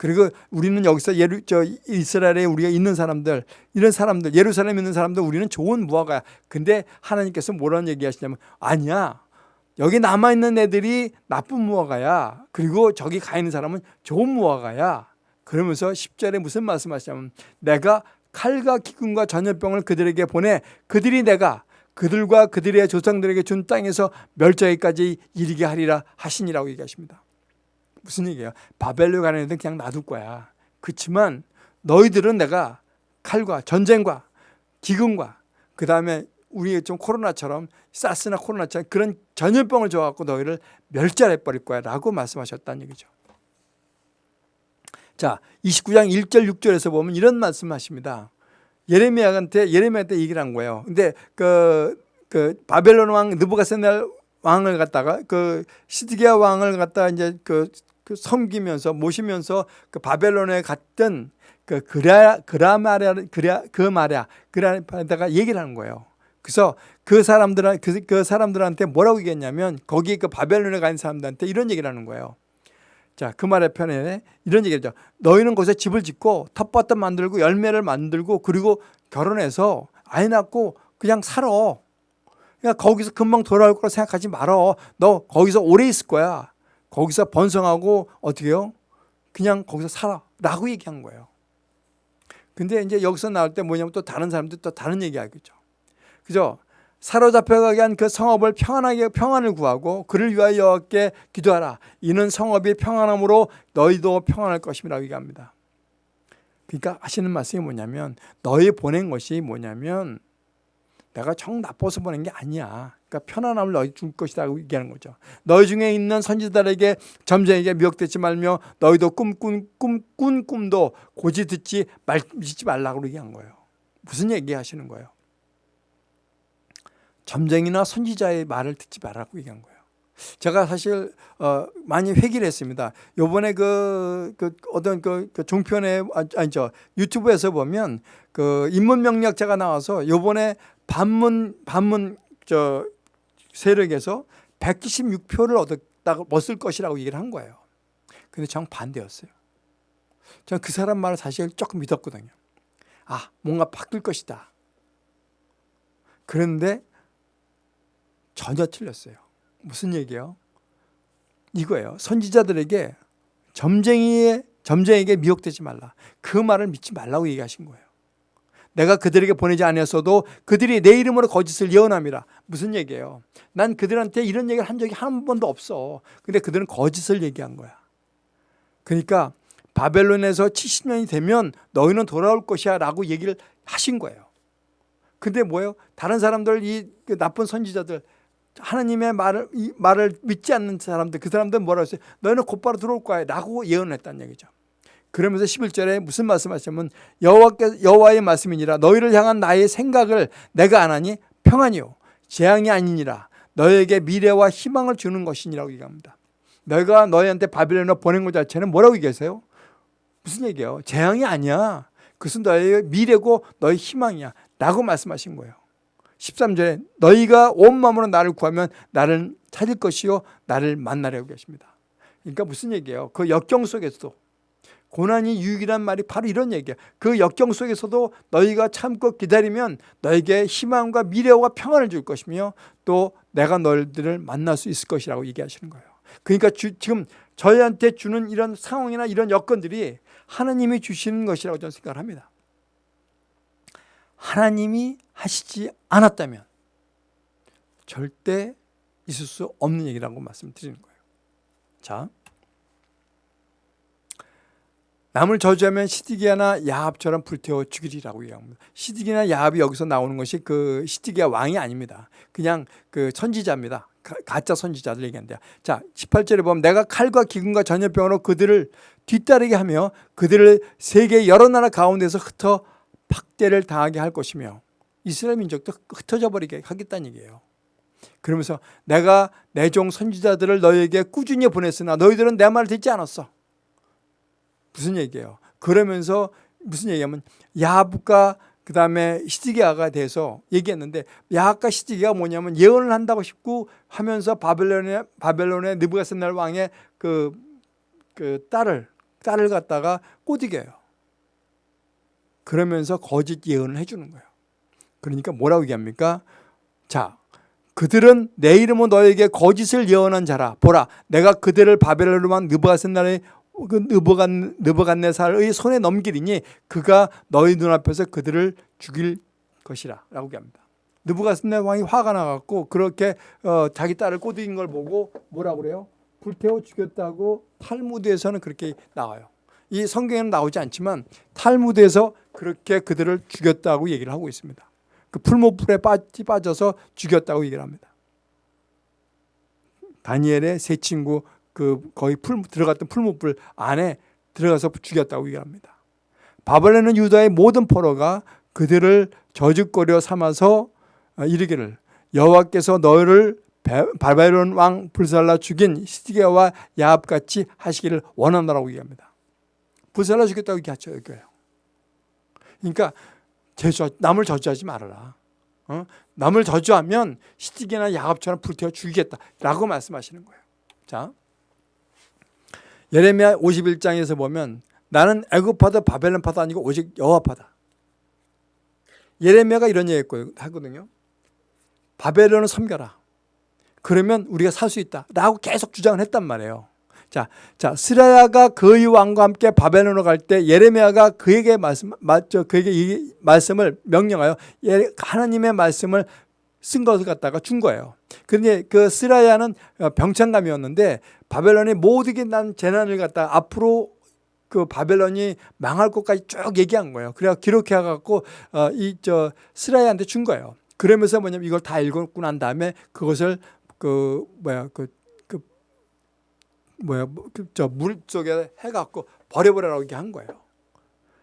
그리고 우리는 여기서 예루, 저 이스라엘에 우리가 있는 사람들 이런 사람들 예루살렘에 있는 사람들 우리는 좋은 무화과야. 근데 하나님께서 뭐라는 얘기하시냐면 아니야. 여기 남아있는 애들이 나쁜 무화과야. 그리고 저기 가 있는 사람은 좋은 무화과야. 그러면서 10절에 무슨 말씀하시냐면 내가 칼과 기근과 전염병을 그들에게 보내 그들이 내가 그들과 그들의 조상들에게 준 땅에서 멸절까지 이르게 하리라 하시니라고 얘기하십니다. 무슨 얘기예요? 바벨로 가는 애들은 그냥 놔둘 거야. 그렇지만 너희들은 내가 칼과 전쟁과 기근과 그 다음에 우리 좀 코로나처럼 사스나 코로나처럼 그런 전염병을 줘갖고 너희를 멸절해 버릴 거야 라고 말씀하셨다는 얘기죠. 자 29장 1절 6절에서 보면 이런 말씀하십니다. 예레미야한테 예레미야한테 얘기를 한 거예요. 근데 그, 그 바벨론 왕 느부갓세날 왕을 갖다가 그 시드기야 왕을 갖다가 이제 그, 그 섬기면서 모시면서 그 바벨론에 갔던 그 그라 그라마랴 그라 그 말이야 그라다가 얘기를 하는 거예요. 그래서 그 사람들 그, 그 사람들한테 뭐라고 얘기했냐면 거기 그 바벨론에 간 사람들한테 이런 얘기를 하는 거예요. 자, 그 말의 편에 이런 얘기죠. 너희는 거기서 집을 짓고 텃밭도 만들고 열매를 만들고 그리고 결혼해서 아이 낳고 그냥 살아. 그러니까 거기서 금방 돌아올 거라 생각하지 말어. 너 거기서 오래 있을 거야. 거기서 번성하고 어떻게 해요? 그냥 거기서 살아. 라고 얘기한 거예요. 근데 이제 여기서 나올 때 뭐냐면 또 다른 사람들 또 다른 얘기 하겠죠. 그죠? 사로잡혀가게 한 그 성읍을 평안하게 평안을 구하고 그를 위하여 여호와께 기도하라. 이는 성읍이 평안함으로 너희도 평안할 것임이라고 얘기합니다. 그러니까 하시는 말씀이 뭐냐면 너희 보낸 것이 뭐냐면 내가 정 나빠서 보낸 게 아니야. 그러니까 편안함을 너희 줄 것이라고 얘기하는 거죠. 너희 중에 있는 선지자들에게 점쟁에게 미혹되지 말며 너희도 꿈꾼 꿈, 꾼 꿈도 고지 듣지 말, 믿지 말라고 얘기한 거예요. 무슨 얘기 하시는 거예요? 점쟁이나 선지자의 말을 듣지 말라고 얘기한 거예요. 제가 사실 어, 많이 회기를 했습니다. 요번에 그, 그 어떤 그, 그 종편에 아, 아니죠 유튜브에서 보면 그 인문 명리학자가 나와서 요번에 반문 반문 저 세력에서 176표를 얻었다고 얻을 것이라고 얘기를 한 거예요. 근데 정 반대였어요. 저는 그 사람 말을 사실 조금 믿었거든요. 아 뭔가 바뀔 것이다. 그런데 전혀 틀렸어요. 무슨 얘기요? 이거예요. 선지자들에게 점쟁이의 점쟁이에게 미혹되지 말라. 그 말을 믿지 말라고 얘기하신 거예요. 내가 그들에게 보내지 아니었어도 그들이 내 이름으로 거짓을 예언함이라. 무슨 얘기예요? 난 그들한테 이런 얘기를 한 적이 한 번도 없어. 근데 그들은 거짓을 얘기한 거야. 그러니까 바벨론에서 70년이 되면 너희는 돌아올 것이야 라고 얘기를 하신 거예요. 근데 뭐예요? 다른 사람들, 이그 나쁜 선지자들 하나님의 말을 이 말을 믿지 않는 사람들 그 사람들은 뭐라고 했어요? 너희는 곧바로 들어올 거야 라고 예언을 했다는 얘기죠. 그러면서 11절에 무슨 말씀하시면 여호와께 여호와의 말씀이니라 너희를 향한 나의 생각을 내가 안 하니 평안이요 재앙이 아니니라 너희에게 미래와 희망을 주는 것이니라고 얘기합니다. 너희가 너희한테 바빌론을 보낸 것 자체는 뭐라고 얘기하세요? 무슨 얘기예요? 재앙이 아니야. 그것은 너희의 미래고 너희 희망이야. 라고 말씀하신 거예요. 13절에 너희가 온 마음으로 나를 구하면 나를 찾을 것이요 나를 만나려고 계십니다. 그러니까 무슨 얘기예요? 그 역경 속에서도 고난이 유익이란 말이 바로 이런 얘기예요. 그 역경 속에서도 너희가 참고 기다리면 너에게 희망과 미래와 평안을 줄 것이며 또 내가 너희들을 만날 수 있을 것이라고 얘기하시는 거예요. 그러니까 주, 지금 저희한테 주는 이런 상황이나 이런 여건들이 하나님이 주시는 것이라고 저는 생각을 합니다. 하나님이 하시지 않았다면 절대 있을 수 없는 얘기라고 말씀드리는 거예요. 자, 남을 저주하면 시디기야나 야합처럼 불태워 죽이리라고 얘기합니다. 시디기나 야합이 여기서 나오는 것이 그 시디기야 왕이 아닙니다. 그냥 그 선지자입니다. 가, 짜 선지자들 얘기한대요. 자, 18절에 보면 내가 칼과 기근과 전염병으로 그들을 뒤따르게 하며 그들을 세계 여러 나라 가운데서 흩어 박대를 당하게 할 것이며 이스라엘 민족도 흩어져 버리게 하겠다는 얘기예요. 그러면서 내가 내 종 선지자들을 너에게 꾸준히 보냈으나 너희들은 내 말을 듣지 않았어. 무슨 얘기예요? 그러면서 무슨 얘기냐면 야합과 그 다음에 시드기야가 돼서 얘기했는데 야합과 시드기야가 뭐냐면 예언을 한다고 싶고 하면서 바벨론의 바벨론의 느부갓네살 왕의 그, 그 딸을 딸을 갖다가 꼬드겨요. 그러면서 거짓 예언을 해주는 거예요. 그러니까 뭐라고 얘기합니까? 자, 그들은 내 이름은 너에게 거짓을 예언한 자라. 보라, 내가 그들을 바벨론만 느부갓네살의 그 느부갓네살의 손에 넘기리니 그가 너희 눈앞에서 그들을 죽일 것이라 라고 합니다. 느부갓네살 왕이 화가 나갖고 그렇게 어, 자기 딸을 꼬드긴 걸 보고 뭐라고 그래요? 불태워 죽였다고 탈무드에서는 그렇게 나와요. 이 성경에는 나오지 않지만 탈무드에서 그렇게 그들을 죽였다고 얘기를 하고 있습니다. 그 풀무불에 빠져서 죽였다고 얘기를 합니다. 다니엘의 세 친구 그 거의 풀 들어갔던 풀무불 안에 들어가서 죽였다고 얘기합니다. 바벨론은 유다의 모든 포로가 그들을 저주거려 삼아서 이르기를 여호와께서 너희를 바벨론 왕 불살라 죽인 시디게와 야합같이 하시기를 원한다라고 얘기합니다. 불살라 죽였다고 얘기하죠. 여기요. 그러니까 제주 남을 저주하지 말아라. 어? 남을 저주하면 시디게나 야합처럼 불태워 죽이겠다라고 말씀하시는 거예요. 자, 예레미야 51장에서 보면 나는 애굽파도 바벨론파도 아니고 오직 여호와파다. 예레미야가 이런 얘기 하거든요. 바벨론을 섬겨라. 그러면 우리가 살 수 있다. 라고 계속 주장을 했단 말이에요. 자, 자, 스라야가 그의 왕과 함께 바벨론으로 갈 때 예레미야가 그에게 말씀, 맞죠? 그에게 이 말씀을 명령하여 하나님의 말씀을 쓴 것을 갖다가 준 거예요. 그런데 그 스라야는 병창감이었는데 바벨론이 모두게 난 재난을 갖다 앞으로 그 바벨론이 망할 것까지 쭉 얘기한 거예요. 그래서 기록해 갖고 어, 이저 스라야한테 준 거예요. 그러면서 뭐냐면 이걸 다 읽고 난 다음에 그것을 그 뭐야 그, 그 뭐야 그 저 물 속에 해 갖고 버려버려라고 얘기 한 거예요.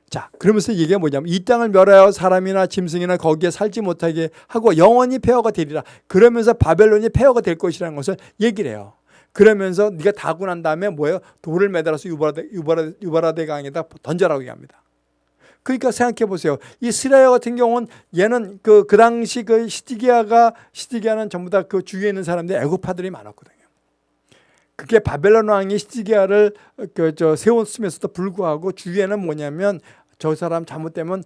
자, 그러면서 이게 뭐냐면 이 땅을 멸하여 사람이나 짐승이나 거기에 살지 못하게 하고 영원히 폐허가 되리라. 그러면서 바벨론이 폐허가 될 것이라는 것을 얘기를 해요. 그러면서 네가 다 하고 난 다음에 뭐예요? 돌을 매달아서 유바라데, 유바라, 유바라데 강에다 던져라고 얘기합니다. 그러니까 생각해 보세요. 이 스라야 같은 경우는 얘는 그, 그 당시 그 시디기아가, 시디기아는 전부 다 그 주위에 있는 사람들 애고파들이 많았거든요. 그게 바벨론 왕이 시디기아를 그저 세웠음에서도 불구하고 주위에는 뭐냐면 저 사람 잘못되면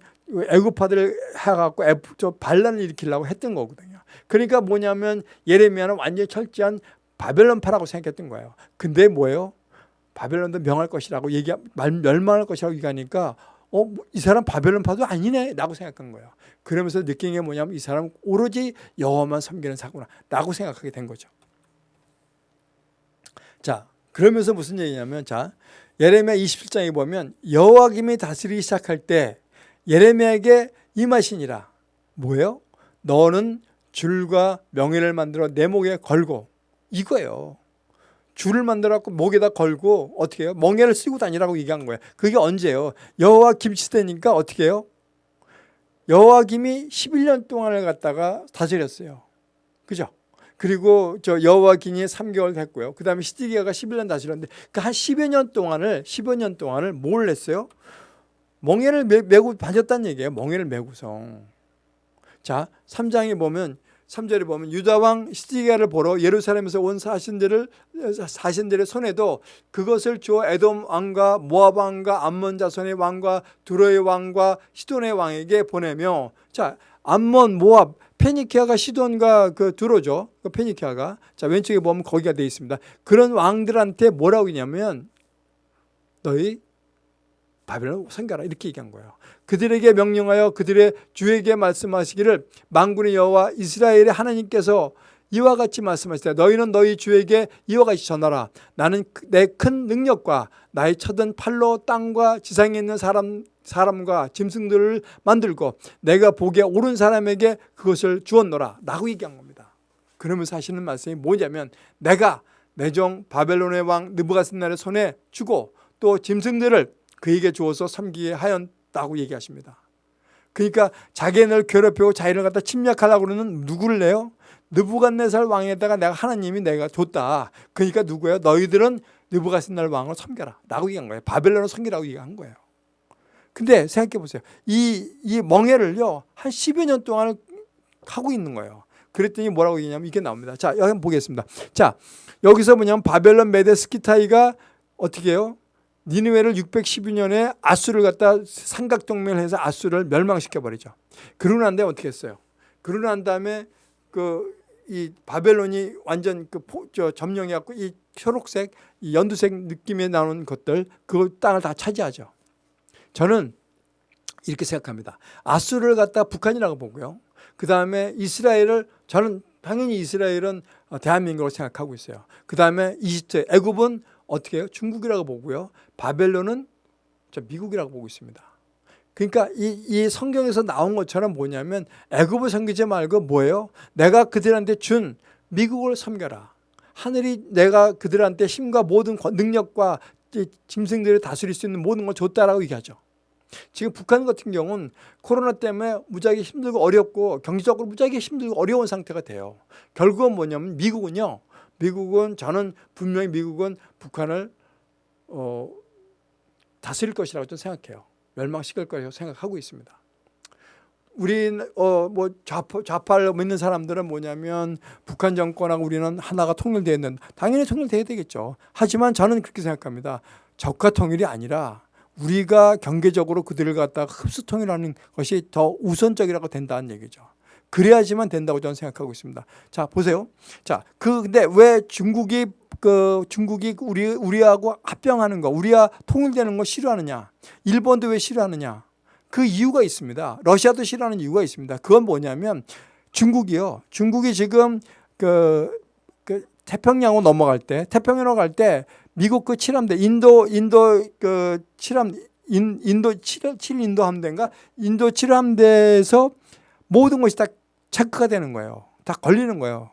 애굽파들을 해갖고 저 반란을 일으키려고 했던 거거든요. 그러니까 뭐냐면 예레미야는 완전히 철저한 바벨론파라고 생각했던 거예요. 근데 뭐예요? 바벨론도 명할 것이라고 얘기 멸망할 것이라고 얘기하니까 어, 뭐이 사람 바벨론파도 아니네 라고 생각한 거예요. 그러면서 느낀 게 뭐냐면 이 사람 오로지 여호와만 섬기는 사구나 라고 생각하게 된 거죠. 자, 그러면서 무슨 얘기냐면 자, 예레미야 27장에 보면 여호와김이 다스리기 시작할 때 예레미야에게 임하시니라. 뭐예요? 너는 줄과 명예를 만들어 내 목에 걸고 이거예요. 줄을 만들어 갖고 목에다 걸고 어떻게 해요? 멍에를 쓰고 다니라고 얘기한 거예요. 그게 언제예요? 여호와 김시대니까 어떻게 해요? 여호와 김이 11년 동안을 갖다가 다스렸어요. 그죠? 그리고 저 여호와 김이 3개월 됐고요. 그 다음에 시디기야가 11년 다스렸는데 그 한 10여 년 동안을 10여 년 동안을 뭘 했어요? 멍에를 메고 다녔다는 얘기예요. 멍에를 메고서. 자, 3장에 보면 3절에 보면 유다왕 시디기야를 보러 예루살렘에서 온 사신들을 사신들의 손에도 그것을 주어 에돔 왕과 모압 왕과 암몬 자손의 왕과 두로의 왕과 시돈의 왕에게 보내며 자 암몬 모압 페니키아가 시돈과 그 두로죠. 그 페니키아가 자 왼쪽에 보면 거기가 되어 있습니다. 그런 왕들한테 뭐라고 했냐면 너희 바벨론 섬겨라 이렇게 얘기한 거예요. 그들에게 명령하여 그들의 주에게 말씀하시기를 만군의 여호와 이스라엘의 하나님께서 이와 같이 말씀하시되 너희는 너희 주에게 이와 같이 전하라 나는 그내큰 능력과 나의 쳐든 팔로 땅과 지상에 있는 사람 사람과 짐승들을 만들고 내가 보기에 옳은 사람에게 그것을 주었노라 라고 얘기한 겁니다. 그러면서 하시는 말씀이 뭐냐면 내가 내종 바벨론의 왕 느부갓네살의 손에 주고 또 짐승들을 그에게 주어서 섬기게 하였다고 얘기하십니다. 그러니까 자기네를 괴롭히고 자기를 갖다 침략하려고 그러는 누구를 내요? 느부갓네살 왕에다가 내가 하나님이 내가 줬다. 그러니까 누구예요? 너희들은 느부갓네살 왕을 섬겨라. 라고 얘기한 거예요. 바벨론을 섬기라고 얘기한 거예요. 근데 생각해 보세요. 이, 이 멍해를요, 한 10여 년 동안 하고 있는 거예요. 그랬더니 뭐라고 얘기냐면 이게 나옵니다. 자, 여기 보겠습니다. 자, 여기서 뭐냐면 바벨론 메데 스키타이가 어떻게 해요? 니느웨를 612년에 아수를 갖다 삼각동맹을 해서 아수를 멸망시켜 버리죠. 그러고 난 다음에 어떻게 했어요? 그러고 난 다음에 그 이 바벨론이 완전 그 포, 저 점령해 갖고 이 초록색, 이 연두색 느낌에 나오는 것들 그 땅을 다 차지하죠. 저는 이렇게 생각합니다. 아수를 갖다 북한이라고 보고요. 그 다음에 이스라엘을 저는 당연히 이스라엘은 대한민국으로 생각하고 있어요. 그 다음에 이집트, 애굽은 어떻게 해요? 중국이라고 보고요. 바벨론은 저 미국이라고 보고 있습니다. 그러니까 이, 이 성경에서 나온 것처럼 뭐냐면 애굽을 섬기지 말고 뭐예요? 내가 그들한테 준 미국을 섬겨라. 하늘이 내가 그들한테 힘과 모든 능력과 짐승들을 다스릴 수 있는 모든 걸 줬다라고 얘기하죠. 지금 북한 같은 경우는 코로나 때문에 무지하게 힘들고 어렵고 경제적으로 무지하게 힘들고 어려운 상태가 돼요. 결국은 뭐냐면 미국은요. 미국은 저는 분명히 미국은 북한을 어, 다스릴 것이라고 좀 생각해요. 멸망시킬 것이라고 생각하고 있습니다. 우리 어뭐 좌파, 좌파를 믿는 사람들은 뭐냐면 북한 정권하고 우리는 하나가 통일되어 있는 당연히 통일돼야 되겠죠. 하지만 저는 그렇게 생각합니다. 적화 통일이 아니라 우리가 경계적으로 그들을 갖다가 흡수 통일하는 것이 더 우선적이라고 된다는 얘기죠. 그래야지만 된다고 저는 생각하고 있습니다. 자 보세요. 자 그 근데 왜 중국이 그 중국이 우리 우리하고 합병하는 거, 우리와 통일되는 거 싫어하느냐? 일본도 왜 싫어하느냐? 그 이유가 있습니다. 러시아도 싫어하는 이유가 있습니다. 그건 뭐냐면 중국이요. 중국이 지금 그, 그 태평양으로 넘어갈 때, 태평양으로 갈 때 미국 그 칠함대, 인도 인도 그 칠함 인, 인도 칠, 칠 인도 함대인가? 인도 칠함대에서 모든 것이 다 체크가 되는 거예요. 다 걸리는 거예요.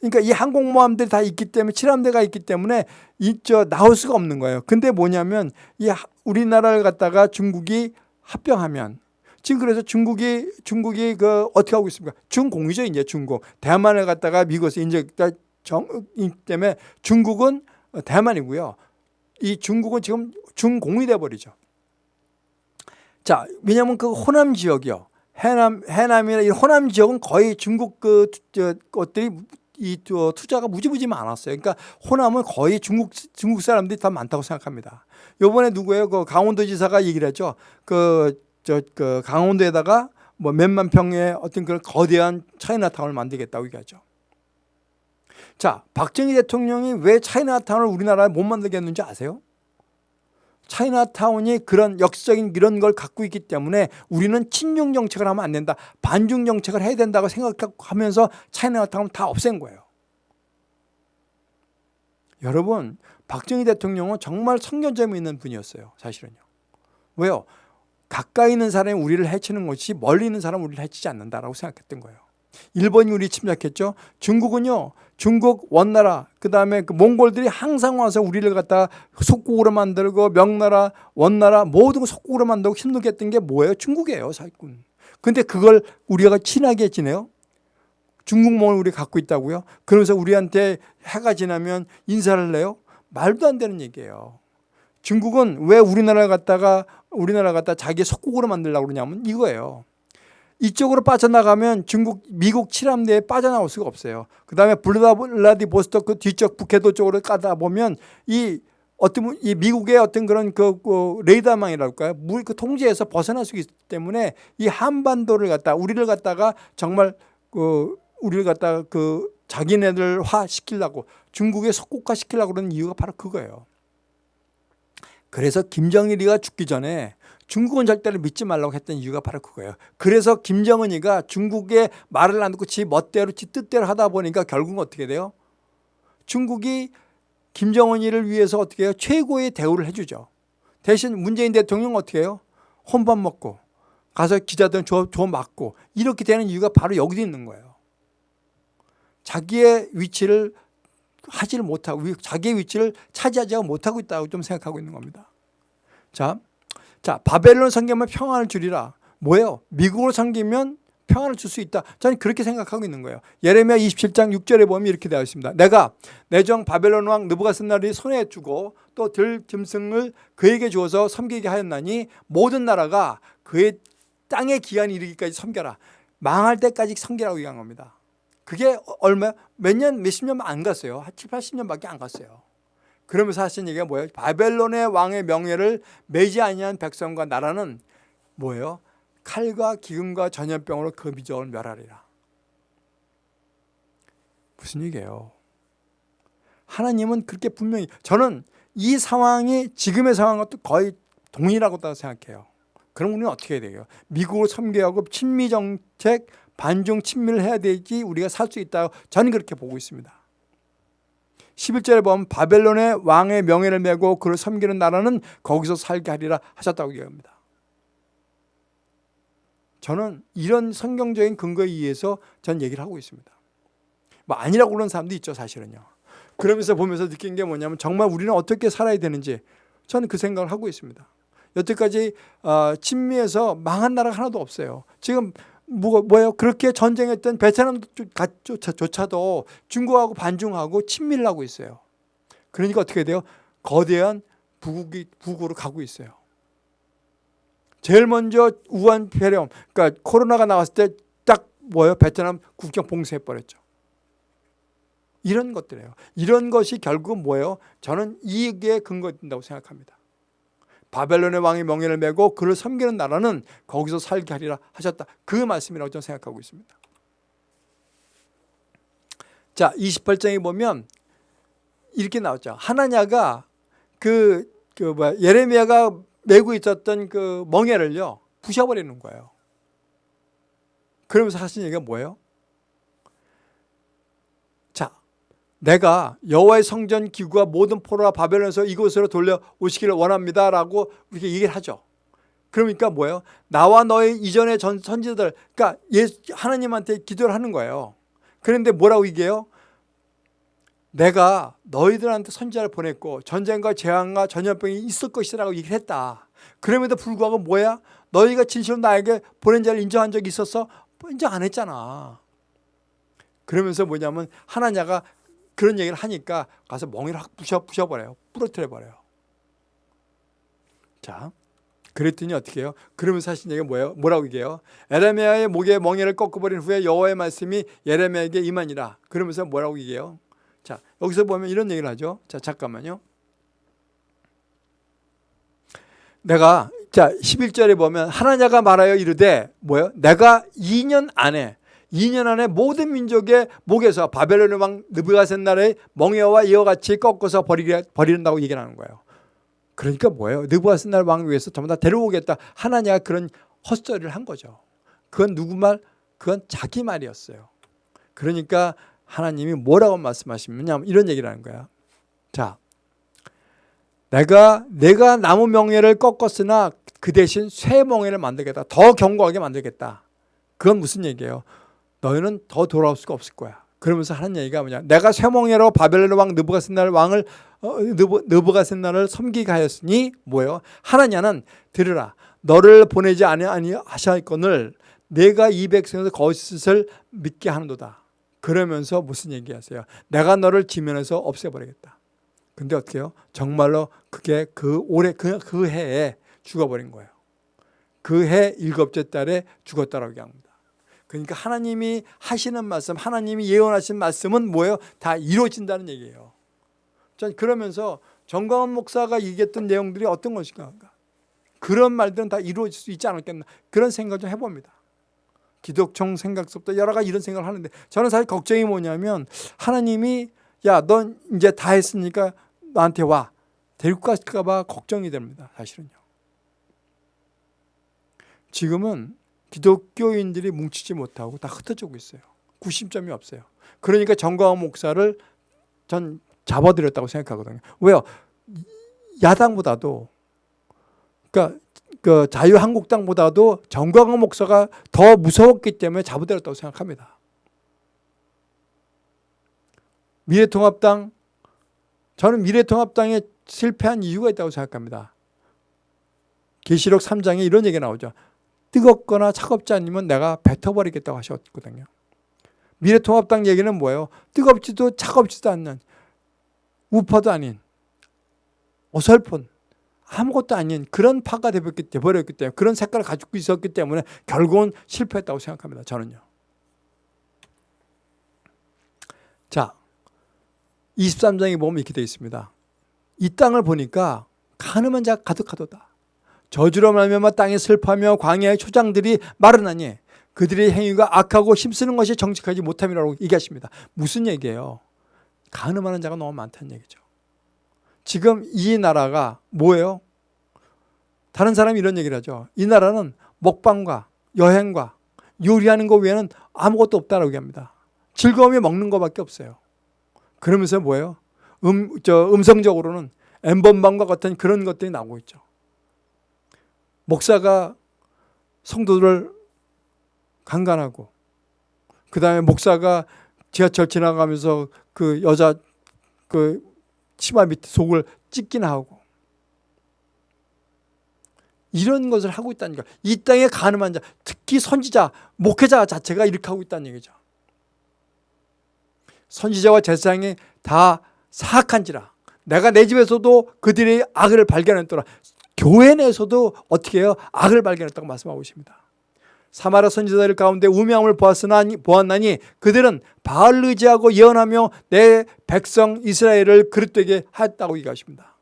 그러니까 이 항공모함들이 다 있기 때문에 칠함대가 있기 때문에 이저 나올 수가 없는 거예요. 근데 뭐냐면 이 우리나라를 갖다가 중국이 합병하면 지금 그래서 중국이 중국이 그 어떻게 하고 있습니까? 중공이죠 이제 중국 대만을 갖다가 미국에서 이제 정 때문에 중국은 대만이고요. 이 중국은 지금 중공이 돼 버리죠. 자 왜냐하면 그 호남 지역이요. 해남 해남이나 이 호남 지역은 거의 중국 그 저, 것들이 이 투자가 무지무지 많았어요. 그러니까 호남은 거의 중국 중국 사람들이 더 많다고 생각합니다. 요번에 누구예요? 그 강원도지사가 얘기를 했죠. 그, 저, 그 강원도에다가 뭐 몇만 평의 어떤 그런 거대한 차이나타운을 만들겠다고 얘기하죠. 자, 박정희 대통령이 왜 차이나타운을 우리나라에 못 만들겠는지 아세요? 차이나타운이 그런 역사적인 이런 걸 갖고 있기 때문에 우리는 친중 정책을 하면 안 된다. 반중 정책을 해야 된다고 생각하면서 차이나타운 다 없앤 거예요. 여러분 박정희 대통령은 정말 성견점이 있는 분이었어요. 사실은요. 왜요? 가까이 있는 사람이 우리를 해치는 것이 멀리 있는 사람은 우리를 해치지 않는다라고 생각했던 거예요. 일본이 우리 침략했죠. 중국은요. 중국 원나라 그다음에 그 몽골들이 항상 와서 우리를 갖다 속국으로 만들고 명나라 원나라 모든 걸 속국으로 만들고 힘들게 했던 게 뭐예요? 중국이에요. 사기꾼. 근데 그걸 우리가 친하게 지내요? 중국몽을 우리 갖고 있다고요? 그러면서 우리한테 해가 지나면 인사를 내요? 말도 안 되는 얘기예요. 중국은 왜 우리나라를 갖다가 우리나라 갖다 자기 속국으로 만들려고 그러냐면 이거예요. 이쪽으로 빠져나가면 중국, 미국 칠함대에 빠져나올 수가 없어요. 그 다음에 블라디보스토크 그 뒤쪽 북해도 쪽으로 까다 보면 이 어떤 이 미국의 어떤 그런 그, 그 레이더망이랄까요? 물 그 통제에서 벗어날 수 있기 때문에 이 한반도를 갖다 우리를 갖다가 정말 그 우리를 갖다가 그 자기네들 화 시키려고 중국에 속국화 시키려고 그러는 이유가 바로 그거예요. 그래서 김정일이가 죽기 전에 중국은 절대로 믿지 말라고 했던 이유가 바로 그거예요. 그래서 김정은이가 중국의 말을 안 듣고 지 멋대로 지 뜻대로 하다 보니까 결국은 어떻게 돼요? 중국이 김정은이를 위해서 어떻게 해요? 최고의 대우를 해주죠. 대신 문재인 대통령 은 어떻게 해요? 혼밥 먹고 가서 기자들 줘, 줘 맞고 이렇게 되는 이유가 바로 여기도 있는 거예요. 자기의 위치를 하지를 못하고 자기의 위치를 차지하지 못하고 있다고 좀 생각하고 있는 겁니다. 자, 자 바벨론 섬기면 평안을 주리라. 뭐예요? 미국으로 섬기면 평안을 줄 수 있다. 저는 그렇게 생각하고 있는 거예요. 예레미야 27장 6절에 보면 이렇게 되어 있습니다. 내가 내정 바벨론 왕 느부갓셋날이 손에 주고 또 들 짐승을 그에게 주어서 섬기게 하였나니 모든 나라가 그의 땅의 기한이 이르기까지 섬겨라. 망할 때까지 섬기라고 얘기한 겁니다. 그게 얼마 몇 년, 몇십 년 안 갔어요. 한 7, 80년밖에 안 갔어요. 그러면서 하신 얘기가 뭐예요? 바벨론의 왕의 명예를 매지 아니한 백성과 나라는 뭐예요? 칼과 기근과 전염병으로 그 미적을 멸하리라. 무슨 얘기예요? 하나님은 그렇게 분명히 저는 이 상황이 지금의 상황과 또 거의 동일하고 생각해요. 그럼 우리는 어떻게 해야 돼요? 미국을 섬겨하고 친미 정책 반중 친밀을 해야 되지 우리가 살 수 있다. 저는 그렇게 보고 있습니다. 11절에 보면 바벨론의 왕의 명예를 메고 그를 섬기는 나라는 거기서 살게 하리라 하셨다고 얘기합니다. 저는 이런 성경적인 근거에 의해서 전 얘기를 하고 있습니다. 뭐 아니라고 그러는 사람도 있죠 사실은요. 그러면서 보면서 느낀 게 뭐냐면 정말 우리는 어떻게 살아야 되는지 저는 그 생각을 하고 있습니다. 여태까지 어, 친미에서 망한 나라가 하나도 없어요. 지금 뭐, 뭐예요? 그렇게 전쟁했던 베트남조차도 중국하고 반중하고 친밀 하고 있어요. 그러니까 어떻게 돼요? 거대한 부국이 북으로 가고 있어요. 제일 먼저 우한 폐렴, 그러니까 코로나가 나왔을 때 딱 뭐예요? 베트남 국경 봉쇄해 버렸죠. 이런 것들이에요. 이런 것이 결국은 뭐예요? 저는 이익에 근거된다고 생각합니다. 바벨론의 왕이 명예를 메고 그를 섬기는 나라는 거기서 살게 하리라 하셨다. 그 말씀이라고 저는 생각하고 있습니다. 자, 28장에 보면 이렇게 나왔죠. 하나냐가 그, 그 뭐야, 예레미야가 메고 있었던 그 멍에를요, 부셔버리는 거예요. 그러면서 하신 얘기가 뭐예요? 내가 여호와의 성전 기구와 모든 포로와 바벨론에서 이곳으로 돌려 오시기를 원합니다 라고 이렇게 얘기를 하죠. 그러니까 뭐예요? 나와 너의 이전의 전 선지자들, 그러니까 예, 하나님한테 기도를 하는 거예요. 그런데 뭐라고 얘기해요? 내가 너희들한테 선지자를 보냈고 전쟁과 재앙과 전염병이 있을 것이라고 얘기를 했다. 그럼에도 불구하고 뭐야? 너희가 진실로 나에게 보낸 자를 인정한 적이 있었어? 인정 안 했잖아. 그러면서 뭐냐면 하나냐가 그런 얘기를 하니까 가서 멍이를 확 부셔, 부셔버려요. 부러뜨려버려요. 자, 그랬더니 어떻게 해요? 그러면서 하신 얘기가 뭐예요? 뭐라고 얘기해요? 에레미야의 목에 멍에를 꺾어버린 후에 여호와의 말씀이 예레미야에게 임하니라. 그러면서 뭐라고 얘기해요? 자, 여기서 보면 이런 얘기를 하죠. 자, 잠깐만요. 내가 자 11절에 보면 하나냐가 말하여 이르되 뭐예요? 내가 2년 안에 2년 안에 모든 민족의 목에서 바벨론의 왕 느부갓셋날의 멍에와 이와 같이 꺾어서 버리, 버린다고 얘기를 하는 거예요. 그러니까 뭐예요? 느부갓셋날 왕 위해서 전부 다 데려오겠다. 하나님가 그런 헛소리를 한 거죠. 그건 누구 말? 그건 자기 말이었어요. 그러니까 하나님이 뭐라고 말씀하시느냐 이런 얘기를 하는 거야. 자, 내가 내가 나무 명예를 꺾었으나 그 대신 새 명예를 만들겠다. 더 견고하게 만들겠다. 그건 무슨 얘기예요? 너희는 더 돌아올 수가 없을 거야. 그러면서 하는 얘기가 뭐냐? 내가 쇠몽이로 바벨론 왕 느부갓셋날 왕을 어, 느부, 느부갓셋날을 섬기게 하였으니 뭐예요? 하나냐는 들으라. 너를 보내지 아니하셨거늘 내가 이 백성에서 거짓을 믿게 하는도다. 그러면서 무슨 얘기하세요? 내가 너를 지면에서 없애버리겠다. 근데 어떻게 해요? 정말로 그게 그 올해 그, 그 해에 죽어버린 거예요. 그 해 일곱째 달에 죽었다라고 얘기합니다. 그러니까 하나님이 하시는 말씀, 하나님이 예언하신 말씀은 뭐예요? 다 이루어진다는 얘기예요. 전 그러면서 정광훈 목사가 얘기했던 내용들이 어떤 것인가? 그런 말들은 다 이루어질 수 있지 않았겠나? 그런 생각을 좀 해봅니다. 기독청 생각 속도 여러 가지 이런 생각을 하는데 저는 사실 걱정이 뭐냐면 하나님이 야, 넌 이제 다 했으니까 나한테 와. 데리고 갔을까 봐 걱정이 됩니다. 사실은요. 지금은 기독교인들이 뭉치지 못하고 다 흩어지고 있어요. 구심점이 없어요. 그러니까 정광훈 목사를 전 잡아들였다고 생각하거든요. 왜요? 야당보다도 그러니까 그 자유한국당보다도 정광훈 목사가 더 무서웠기 때문에 잡아들였다고 생각합니다. 미래통합당 저는 미래통합당에 실패한 이유가 있다고 생각합니다. 계시록 3장에 이런 얘기 나오죠. 뜨겁거나 차갑지 않으면 내가 뱉어버리겠다고 하셨거든요. 미래통합당 얘기는 뭐예요? 뜨겁지도 차갑지도 않는 우파도 아닌 어설픈 아무것도 아닌 그런 파가 되버렸기 때문에 그런 색깔을 가지고 있었기 때문에 결국은 실패했다고 생각합니다. 저는요. 자, 23장에 보면 이렇게 되어 있습니다. 이 땅을 보니까 가늠한 자가 가득하도다. 저주로 말미암아 땅에 슬퍼하며 광야의 초장들이 마르나니 그들의 행위가 악하고 힘쓰는 것이 정직하지 못함이라고 얘기하십니다. 무슨 얘기예요? 가늠하는 자가 너무 많다는 얘기죠. 지금 이 나라가 뭐예요? 다른 사람이 이런 얘기를 하죠. 이 나라는 먹방과 여행과 요리하는 것 외에는 아무것도 없다라고 얘기합니다. 즐거움이 먹는 것밖에 없어요. 그러면서 뭐예요? 음, 저 음성적으로는 엠번방과 같은 그런 것들이 나오고 있죠. 목사가 성도들을 강간하고 그 다음에 목사가 지하철 지나가면서 그 여자 그 치마 밑에 속을 찢기나 하고 이런 것을 하고 있다는 거예요. 이 땅에 가늠한 자, 특히 선지자, 목회자 자체가 이렇게 하고 있다는 얘기죠. 선지자와 제사장이 다 사악한지라 내가 내 집에서도 그들의 악을 발견했더라. 교회 내에서도 어떻게 해요? 악을 발견했다고 말씀하고 있습니다. 사마라 선지자들 가운데 우명을 보았으나 보았나니 그들은 바알 의지하고 예언하며 내 백성 이스라엘을 그릇되게 하였다고 얘기하십니다.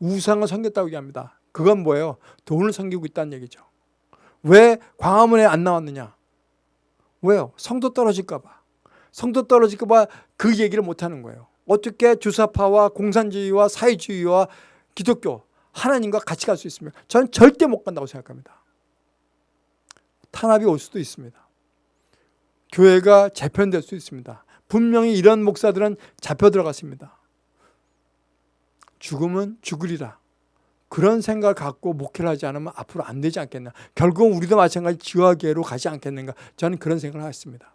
우상을 섬겼다고 얘기합니다. 그건 뭐예요? 돈을 섬기고 있다는 얘기죠. 왜 광화문에 안 나왔느냐? 왜요? 성도 떨어질까 봐. 성도 떨어질까 봐그 얘기를 못 하는 거예요. 어떻게 주사파와 공산주의와 사회주의와 기독교 하나님과 같이 갈 수 있습니까? 저는 절대 못 간다고 생각합니다. 탄압이 올 수도 있습니다. 교회가 재편될 수 있습니다. 분명히 이런 목사들은 잡혀 들어갔습니다. 죽음은 죽으리라. 그런 생각을 갖고 목회를 하지 않으면 앞으로 안 되지 않겠나. 결국은 우리도 마찬가지 지화계로 가지 않겠는가. 저는 그런 생각을 했습니다.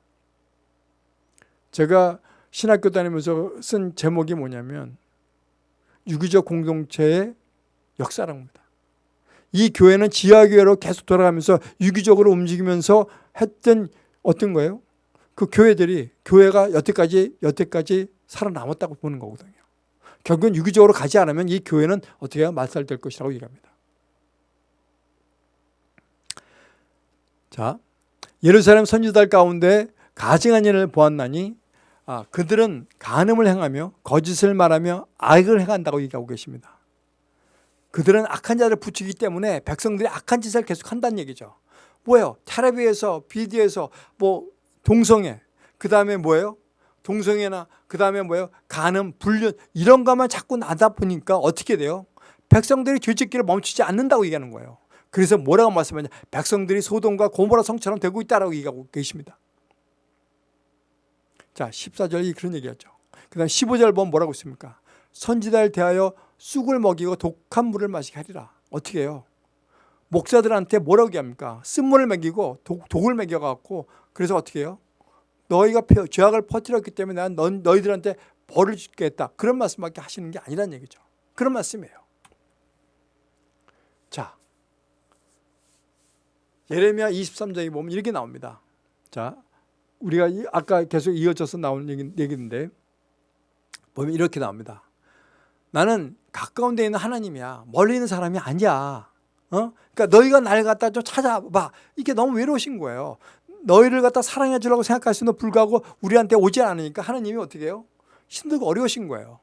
제가 신학교 다니면서 쓴 제목이 뭐냐면 유기적 공동체의 역사랍니다. 이 교회는 지하교회로 계속 돌아가면서 유기적으로 움직이면서 했던 어떤 거예요? 그 교회들이 교회가 여태까지 여태까지 살아남았다고 보는 거거든요. 결국은 유기적으로 가지 않으면 이 교회는 어떻게 해야 말살될 것이라고 얘기합니다. 자, 예루살렘 선지자들 가운데 가증한 일을 보았나니 아, 그들은 간음을 행하며 거짓을 말하며 악을 행한다고 얘기하고 계십니다. 그들은 악한 자를 붙이기 때문에 백성들이 악한 짓을 계속 한다는 얘기죠. 뭐예요? 텔레비에서 비디오에서 뭐 동성애 그 다음에 뭐예요? 동성애나 그 다음에 뭐예요? 간음, 불륜 이런 것만 자꾸 나다 보니까 어떻게 돼요? 백성들이 죄짓기를 멈추지 않는다고 얘기하는 거예요. 그래서 뭐라고 말씀하냐? 백성들이 소돔과 고모라 성처럼 되고 있다라고 얘기하고 계십니다. 자, 14절이 그런 얘기였죠. 그 다음 15절 보면 뭐라고 있습니까? 선지자를 대하여 쑥을 먹이고 독한 물을 마시게 하리라. 어떻게 해요? 목사들한테 뭐라고 얘기합니까? 쓴물을 먹이고 독, 독을 먹여갖고 그래서 어떻게 해요? 너희가 죄악을 퍼뜨렸기 때문에 난 너, 너희들한테 벌을 주겠다. 그런 말씀밖에 하시는 게 아니란 얘기죠. 그런 말씀이에요. 자, 예레미야 23장에 보면 이렇게 나옵니다. 자, 우리가 아까 계속 이어져서 나오는 얘기, 얘기인데 보면 이렇게 나옵니다. 나는 가까운 데 있는 하나님이야. 멀리 있는 사람이 아니야. 어? 그러니까 너희가 날 갖다 좀 찾아봐. 이게 너무 외로우신 거예요. 너희를 갖다 사랑해 주려고 생각할 수는 불구하고 우리한테 오지 않으니까 하나님이 어떻게 해요? 힘들고 어려우신 거예요.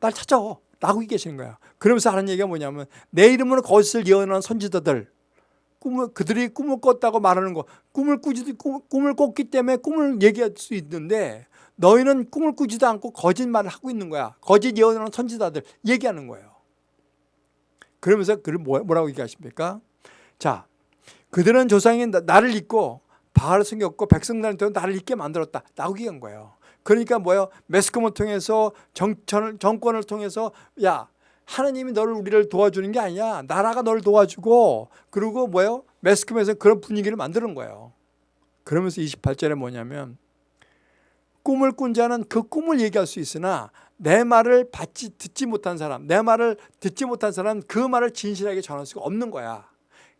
날 찾아오. 라고 계시는 거야. 그러면서 하는 얘기가 뭐냐면 내 이름으로 거짓을 예언하는 선지자들 꿈을 그들이 꿈을 꿨다고 말하는 거 꿈을 꾸지 꿈, 꿈을 꿨기 때문에 꿈을 얘기할 수 있는데 너희는 꿈을 꾸지도 않고 거짓말을 하고 있는 거야. 거짓 예언하는 선지자들 얘기하는 거예요. 그러면서 그를 뭐- 뭐라고 얘기하십니까? 자, 그들은 조상이 나- 나를 잊고 바알을 숨겼고 백성들한테 나를 잊게 만들었다. 라고 얘기한 거예요. 그러니까 뭐예요? 매스컴을 통해서 정권을, 정권을 통해서 야 하나님이 너를 우리를 도와주는 게 아니야. 나라가 너를 도와주고 그리고 뭐예요? 매스컴에서 그런 분위기를 만드는 거예요. 그러면서 28절에 뭐냐면 꿈을 꾼 자는 그 꿈을 얘기할 수 있으나 내 말을 받지 듣지 못한 사람, 내 말을 듣지 못한 사람은 그 말을 진실하게 전할 수가 없는 거야.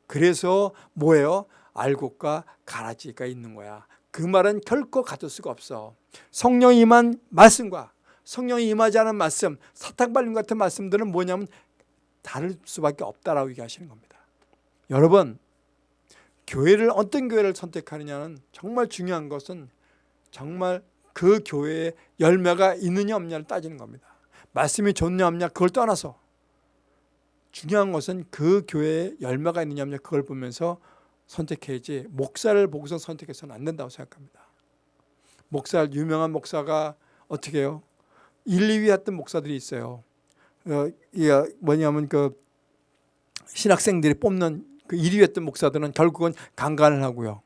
그래서 뭐예요? 알곡과 가라지가 있는 거야. 그 말은 결코 가둘 수가 없어. 성령이 임한 말씀과 성령이 임하지 않은 말씀, 사탕발림 같은 말씀들은 뭐냐면 다를 수밖에 없다라고 얘기하시는 겁니다. 여러분, 교회를 어떤 교회를 선택하느냐는 정말 중요한 것은 정말 그 교회에 열매가 있느냐 없느냐를 따지는 겁니다. 말씀이 좋냐 없냐 그걸 떠나서 중요한 것은 그 교회에 열매가 있느냐 없느냐 그걸 보면서 선택해야지 목사를 보고서 선택해서는 안 된다고 생각합니다. 목사 유명한 목사가 어떻게 해요? 1, 2위 했던 목사들이 있어요. 어, 이게 뭐냐면 그 신학생들이 뽑는 그 1위 했던 목사들은 결국은 강간을 하고요.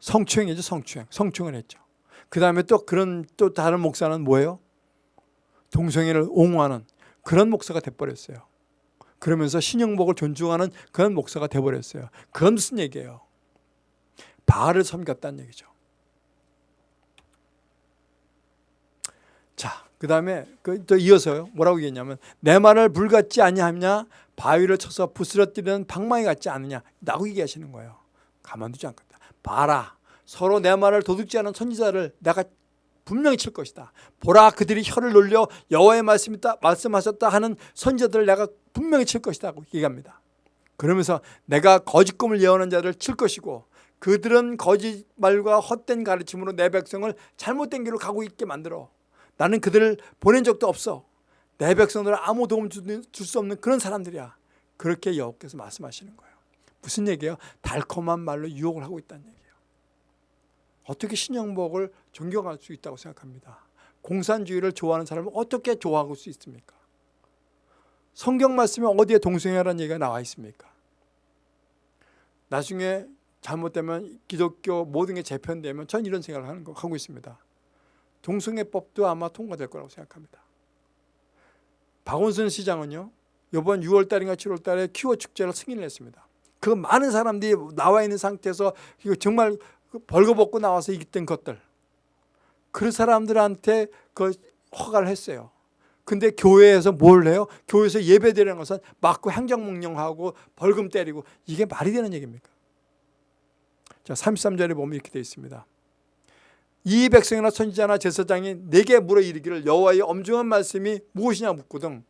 성추행이죠, 성추행. 성추행을 했죠. 그 다음에 또 그런 또 다른 목사는 뭐예요? 동성애를 옹호하는 그런 목사가 돼버렸어요. 그러면서 신영복을 존중하는 그런 목사가 돼버렸어요. 그건 무슨 얘기예요? 바알을 섬겼다는 얘기죠. 자, 그 다음에 또 이어서요. 뭐라고 얘기했냐면 내 말을 불같지 아니하냐 바위를 쳐서 부스러뜨리는 방망이 같지 않느냐 라고 얘기하시는 거예요. 가만두지 않겠다. 봐라. 서로 내 말을 도둑지 않은 선지자를 내가 분명히 칠 것이다. 보라 그들이 혀를 놀려 여호와의 말씀이다 말씀하셨다 하는 선지자들을 내가 분명히 칠 것이다고 얘기합니다. 그러면서 내가 거짓 꿈을 예언한 자들을 칠 것이고 그들은 거짓말과 헛된 가르침으로 내 백성을 잘못된 길로 가고 있게 만들어. 나는 그들을 보낸 적도 없어. 내 백성들은 아무 도움 줄 수 없는 그런 사람들이야. 그렇게 여호께서 말씀하시는 거예요. 무슨 얘기예요? 달콤한 말로 유혹을 하고 있다는 얘기예요. 어떻게 신영복을 존경할 수 있다고 생각합니다. 공산주의를 좋아하는 사람을 어떻게 좋아할 수 있습니까? 성경 말씀에 어디에 동성애라는 얘기가 나와 있습니까? 나중에 잘못되면 기독교 모든 게 재편되면 전 이런 생각을 하는 거 하고 있습니다. 동성애법도 아마 통과될 거라고 생각합니다. 박원순 시장은요. 이번 6월 달인가 7월 달에 퀴어 축제를 승인을 했습니다. 그 많은 사람들이 나와 있는 상태에서 이거 정말 벌거벗고 나와서 있던 것들 그 사람들한테 그 허가를 했어요. 근데 교회에서 뭘 해요? 교회에서 예배드리는 것은 맞고 행정명령하고 벌금 때리고 이게 말이 되는 얘기입니까? 자, 33절에 보면 이렇게 되어 있습니다. 이 백성이나 선지자나 제사장이 내게 물어 이르기를 여호와의 엄중한 말씀이 무엇이냐 묻거든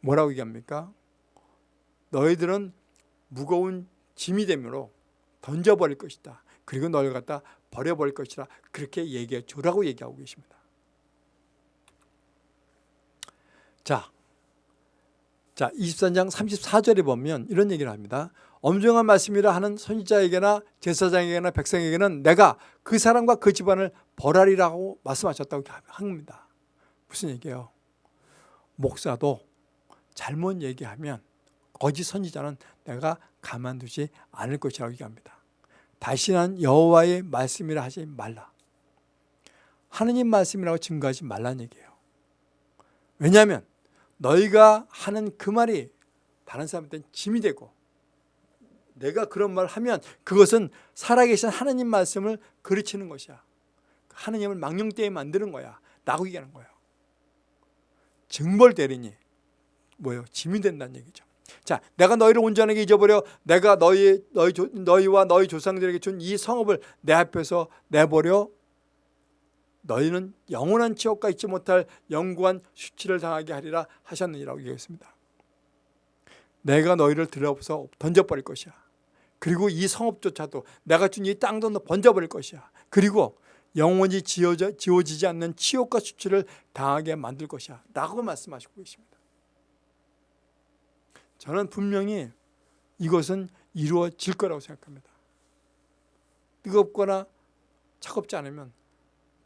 뭐라고 얘기합니까? 너희들은 무거운 짐이 되므로 던져버릴 것이다. 그리고 너를 갖다 버려버릴 것이라 그렇게 얘기해 주라고 얘기하고 계십니다. 자, 자 23장 34절에 보면 이런 얘기를 합니다. 엄중한 말씀이라 하는 선지자에게나 제사장에게나 백성에게는 내가 그 사람과 그 집안을 벌하리라고 말씀하셨다고 합니다. 무슨 얘기예요? 목사도 잘못 얘기하면 거짓 선지자는 내가 가만두지 않을 것이라고 얘기합니다. 다시는 여호와의 말씀이라 하지 말라. 하느님 말씀이라고 증거하지 말라는 얘기예요. 왜냐하면 너희가 하는 그 말이 다른 사람한테는 짐이 되고 내가 그런 말을 하면 그것은 살아계신 하나님 말씀을 그르치는 것이야. 하나님을 망령되게 만드는 거야. 라고 얘기하는 거예요. 증벌 대리니 뭐예요? 짐이 된다는 얘기죠. 자, 내가 너희를 온전하게 잊어버려 내가 너희 너희 조, 너희와 너희 조상들에게 준 이 성읍을 내 앞에서 내버려 너희는 영원한 지옥과 잊지 못할 영구한 수치를 당하게 하리라 하셨느니라고 얘기했습니다. 내가 너희를 들어서 던져버릴 것이야. 그리고 이 성읍조차도 내가 준 이 땅도 번져버릴 것이야. 그리고 영원히 지워져, 지워지지 않는 치욕과 수치를 당하게 만들 것이야. 라고 말씀하시고 계십니다. 저는 분명히 이것은 이루어질 거라고 생각합니다. 뜨겁거나 차갑지 않으면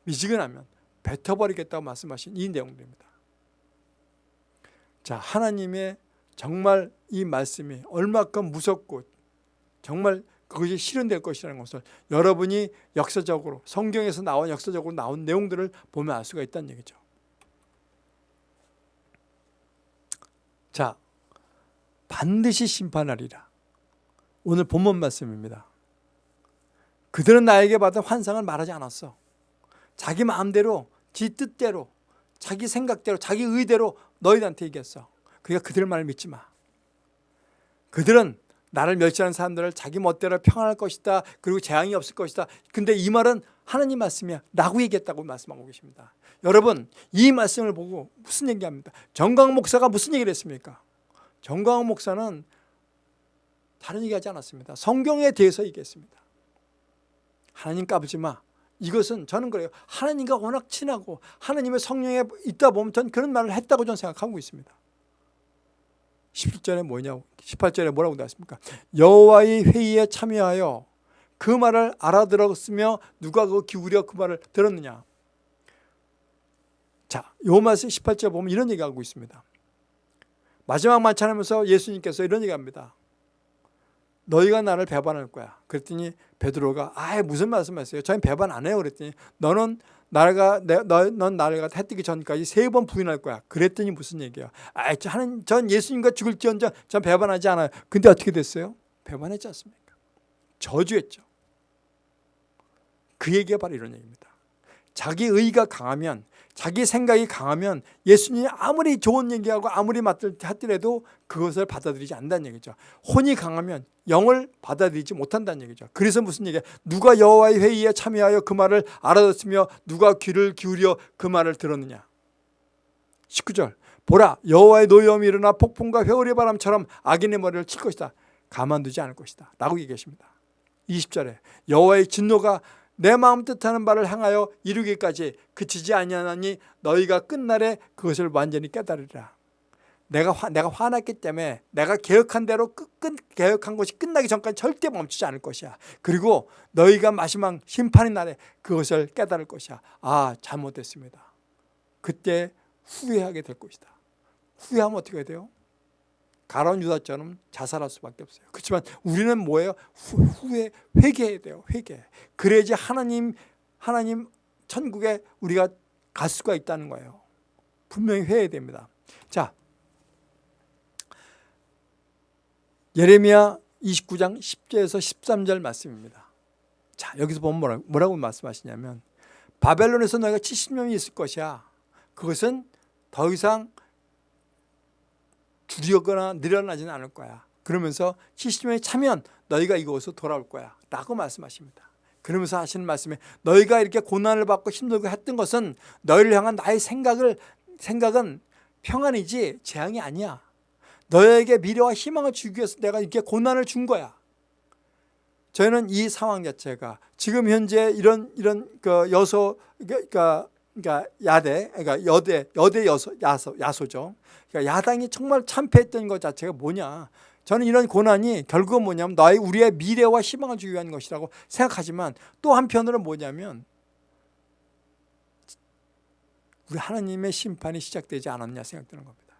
미지근하면 뱉어버리겠다고 말씀하신 이 내용들입니다. 자, 하나님의 정말 이 말씀이 얼마큼 무섭고 정말 그것이 실현될 것이라는 것을 여러분이 역사적으로 성경에서 나온 역사적으로 나온 내용들을 보면 알 수가 있다는 얘기죠. 자, 반드시 심판하리라. 오늘 본문 말씀입니다. 그들은 나에게 받은 환상을 말하지 않았어. 자기 마음대로, 지 뜻대로, 자기 생각대로, 자기 의대로 너희들한테 얘기했어. 그러니까 그들 말을 믿지 마. 그들은 나를 멸시하는 사람들을 자기 멋대로 평안할 것이다. 그리고 재앙이 없을 것이다. 근데 이 말은 하나님 말씀이야. 라고 얘기했다고 말씀하고 계십니다. 여러분 이 말씀을 보고 무슨 얘기합니까? 정광 목사가 무슨 얘기를 했습니까? 정광 목사는 다른 얘기하지 않았습니다. 성경에 대해서 얘기했습니다. 하나님 까부지 마. 이것은 저는 그래요. 하나님과 워낙 친하고 하나님의 성령에 있다 보면 전 그런 말을 했다고 저는 생각하고 있습니다. 17절에 뭐냐고 18절에 뭐라고 나왔습니까? 여호와의 회의에 참여하여 그 말을 알아들었으며 누가 그 기울여 그 말을 들었느냐 자, 요 말씀 18절 보면 이런 얘기하고 있습니다 마지막 만찬하면서 예수님께서 이런 얘기합니다 너희가 나를 배반할 거야 그랬더니 베드로가 아 무슨 말씀하세요 저희 배반 안 해요 그랬더니 너는 나가 넌 나를 갖다 해 뜨기 전까지 세 번 부인할 거야. 그랬더니 무슨 얘기야? 아, 하는 전 예수님과 죽을지언정 전 배반하지 않아요. 근데 어떻게 됐어요? 배반했지 않습니까? 저주했죠. 그 얘기가 바로 이런 얘기입니다. 자기 의가 강하면 자기 생각이 강하면 예수님이 아무리 좋은 얘기하고 아무리 맞들하더라도 그것을 받아들이지 않는다는 얘기죠. 혼이 강하면 영을 받아들이지 못한다는 얘기죠. 그래서 무슨 얘기야? 누가 여호와의 회의에 참여하여 그 말을 알아듣으며 누가 귀를 기울여 그 말을 들었느냐? 19절 보라 여호와의 노여움이 일어나 폭풍과 회오리 바람처럼 악인의 머리를 칠 것이다. 가만두지 않을 것이다. 라고 얘기하십니다. 20절에 여호와의 진노가 내 마음 뜻하는 바를 향하여 이루기까지 그치지 아니하나니 너희가 끝날에 그것을 완전히 깨달으리라. 내가 화, 내가 화났기 때문에 내가 계획한 대로 끝, 끝 계획한 것이 끝나기 전까지 절대 멈추지 않을 것이야. 그리고 너희가 마지막 심판의 날에 그것을 깨달을 것이야. 아 잘못됐습니다. 그때 후회하게 될 것이다. 후회하면 어떻게 돼요? 가론 유다처럼 자살할 수밖에 없어요. 그렇지만 우리는 뭐예요? 후, 회 회개해야 돼요. 회개. 그래야지 하나님 하나님 천국에 우리가 갈 수가 있다는 거예요. 분명히 회해야 됩니다. 자, 예레미야 29장 10절에서 13절 말씀입니다. 자, 여기서 보면 뭐라고, 뭐라고 말씀하시냐면 바벨론에서 너희가 70년이 있을 것이야. 그것은 더 이상 줄이거나 늘어나지는 않을 거야. 그러면서 70년이 차면 너희가 이곳으로 돌아올 거야. 라고 말씀하십니다. 그러면서 하시는 말씀에 너희가 이렇게 고난을 받고 힘들고 했던 것은 너희를 향한 나의 생각을 생각은 평안이지 재앙이 아니야. 너에게 미래와 희망을 주기 위해서 내가 이렇게 고난을 준 거야. 저희는 이 상황 자체가 지금 현재 이런 이런 그 여소 그러니까 그러니까 야대 그러니까 여대 여대 여소 야소 야소죠. 그러니까 야당이 정말 참패했던 것 자체가 뭐냐? 저는 이런 고난이 결국은 뭐냐면 나의 우리의 미래와 희망을 주기 위한 것이라고 생각하지만 또 한편으로는 뭐냐면 우리 하나님의 심판이 시작되지 않았냐 생각되는 겁니다.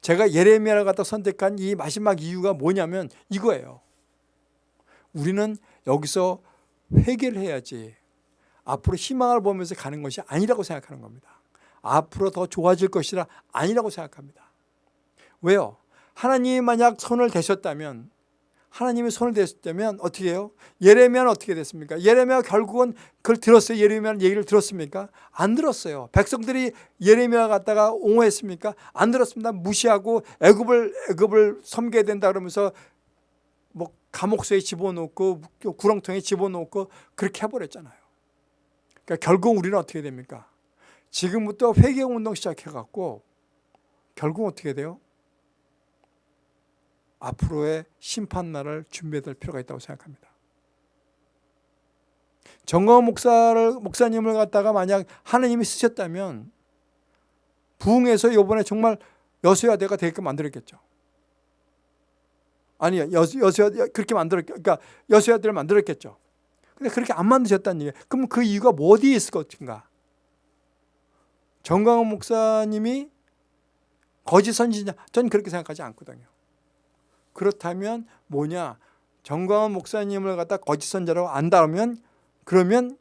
제가 예레미야를 갖다 선택한 이 마지막 이유가 뭐냐면 이거예요. 우리는 여기서 회개를 해야지 앞으로 희망을 보면서 가는 것이 아니라고 생각하는 겁니다. 앞으로 더 좋아질 것이라 아니라고 생각합니다. 왜요? 하나님이 만약 손을 대셨다면 하나님이 손을 대셨다면 어떻게 해요? 예레미야는 어떻게 됐습니까? 예레미야 결국은 그걸 들었어요? 예레미야는 얘기를 들었습니까? 안 들었어요. 백성들이 예레미야 갖다가 옹호했습니까? 안 들었습니다. 무시하고 애굽을 애굽을 섬겨야 된다 그러면서 뭐 감옥소에 집어넣고 구렁텅이에 집어넣고 그렇게 해버렸잖아요. 그러니까 결국 우리는 어떻게 됩니까? 지금부터 회개운동 시작해갖고 결국 어떻게 돼요? 앞으로의 심판날을 준비해야 될 필요가 있다고 생각합니다. 정거 목사를 목사님을 갖다가 만약 하나님이 쓰셨다면 부흥에서 이번에 정말 여수야대가 되게끔 만들었겠죠. 아니 여수 여수야 그렇게 만들었 그러니까 여수야대를 만들었겠죠. 근데 그렇게 안 만드셨다는 얘기예요. 그럼 그 이유가 뭐 어디에 있을 것인가? 정광훈 목사님이 거짓 선지자 전 그렇게 생각하지 않거든요. 그렇다면 뭐냐 정광훈 목사님을 갖다 거짓 선자라고 안다면 그러면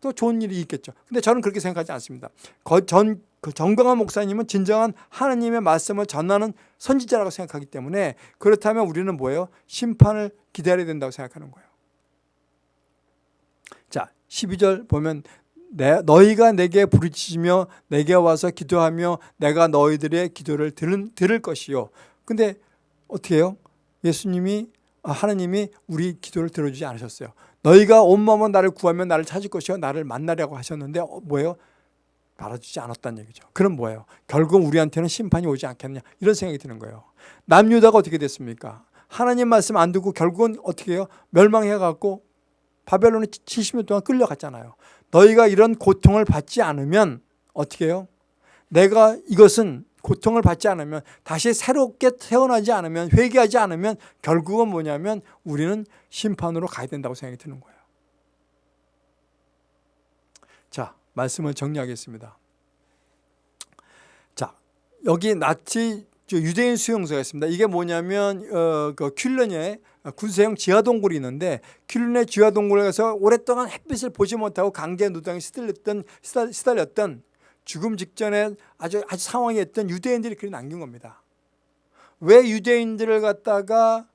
또 좋은 일이 있겠죠. 근데 저는 그렇게 생각하지 않습니다. 거, 전, 그 정광훈 목사님은 진정한 하나님의 말씀을 전하는 선지자라고 생각하기 때문에 그렇다면 우리는 뭐예요? 심판을 기다려야 된다고 생각하는 거예요. 자, 12절 보면 내, 너희가 내게 부르짖으며 내게 와서 기도하며 내가 너희들의 기도를 들은, 들을 것이요. 근데 어떻게 해요? 예수님이 아, 하나님이 우리 기도를 들어주지 않으셨어요. 너희가 온 마음으로 나를 구하면 나를 찾을 것이요 나를 만나려고 하셨는데 어, 뭐예요? 알아주지 않았다는 얘기죠. 그럼 뭐예요? 결국 우리한테는 심판이 오지 않겠느냐 이런 생각이 드는 거예요. 남유다가 어떻게 됐습니까? 하나님 말씀 안 듣고 결국은 어떻게 해요? 멸망해갖고 바벨론에 70년 동안 끌려갔잖아요. 너희가 이런 고통을 받지 않으면 어떻게 해요? 내가 이것은 고통을 받지 않으면 다시 새롭게 태어나지 않으면 회개하지 않으면 결국은 뭐냐면 우리는 심판으로 가야 된다고 생각이 드는 거예요. 자, 말씀을 정리하겠습니다. 자, 여기 나치 유대인 수용소가 있습니다. 이게 뭐냐면 어, 그 퀼런에 군사용 지하동굴이 있는데 퀼런의 지하동굴에 가서 오랫동안 햇빛을 보지 못하고 강제 노동에 시달렸던 시달렸던 죽음 직전에 아주 아주 상황이었던 유대인들이 글을 남긴 겁니다. 왜 유대인들을 갖다가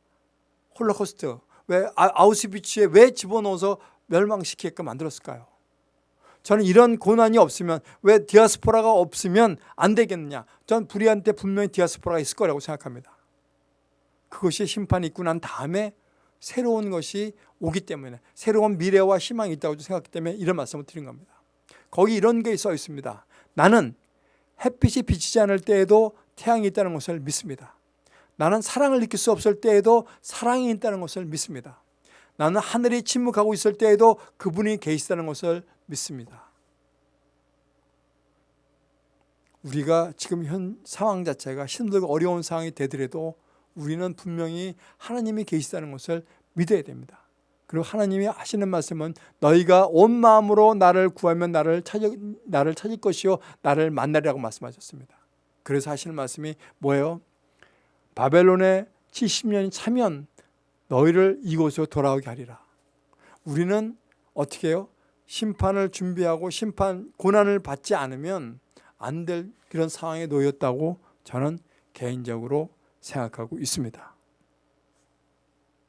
홀로코스트, 왜 아, 아우스비츠에 왜 집어넣어서 멸망시키게끔 만들었을까요? 저는 이런 고난이 없으면 왜 디아스포라가 없으면 안 되겠느냐? 전 불의한테 분명히 디아스포라가 있을 거라고 생각합니다. 그것이 심판이 있고 난 다음에 새로운 것이 오기 때문에 새로운 미래와 희망이 있다고 생각하기 때문에 이런 말씀을 드린 겁니다. 거기 이런 게 써 있습니다. 나는 햇빛이 비치지 않을 때에도 태양이 있다는 것을 믿습니다. 나는 사랑을 느낄 수 없을 때에도 사랑이 있다는 것을 믿습니다. 나는 하늘이 침묵하고 있을 때에도 그분이 계시다는 것을 믿습니다. 우리가 지금 현 상황 자체가 힘들고 어려운 상황이 되더라도 우리는 분명히 하나님이 계시다는 것을 믿어야 됩니다. 그리고 하나님이 하시는 말씀은 너희가 온 마음으로 나를 구하면 나를 찾을, 나를 찾을 것이요 나를 만나리라고 말씀하셨습니다. 그래서 하시는 말씀이 뭐예요? 바벨론에 70년이 차면 너희를 이곳으로 돌아오게 하리라. 우리는 어떻게 해요? 심판을 준비하고 심판 고난을 받지 않으면 안 될 그런 상황에 놓였다고 저는 개인적으로 생각하고 있습니다.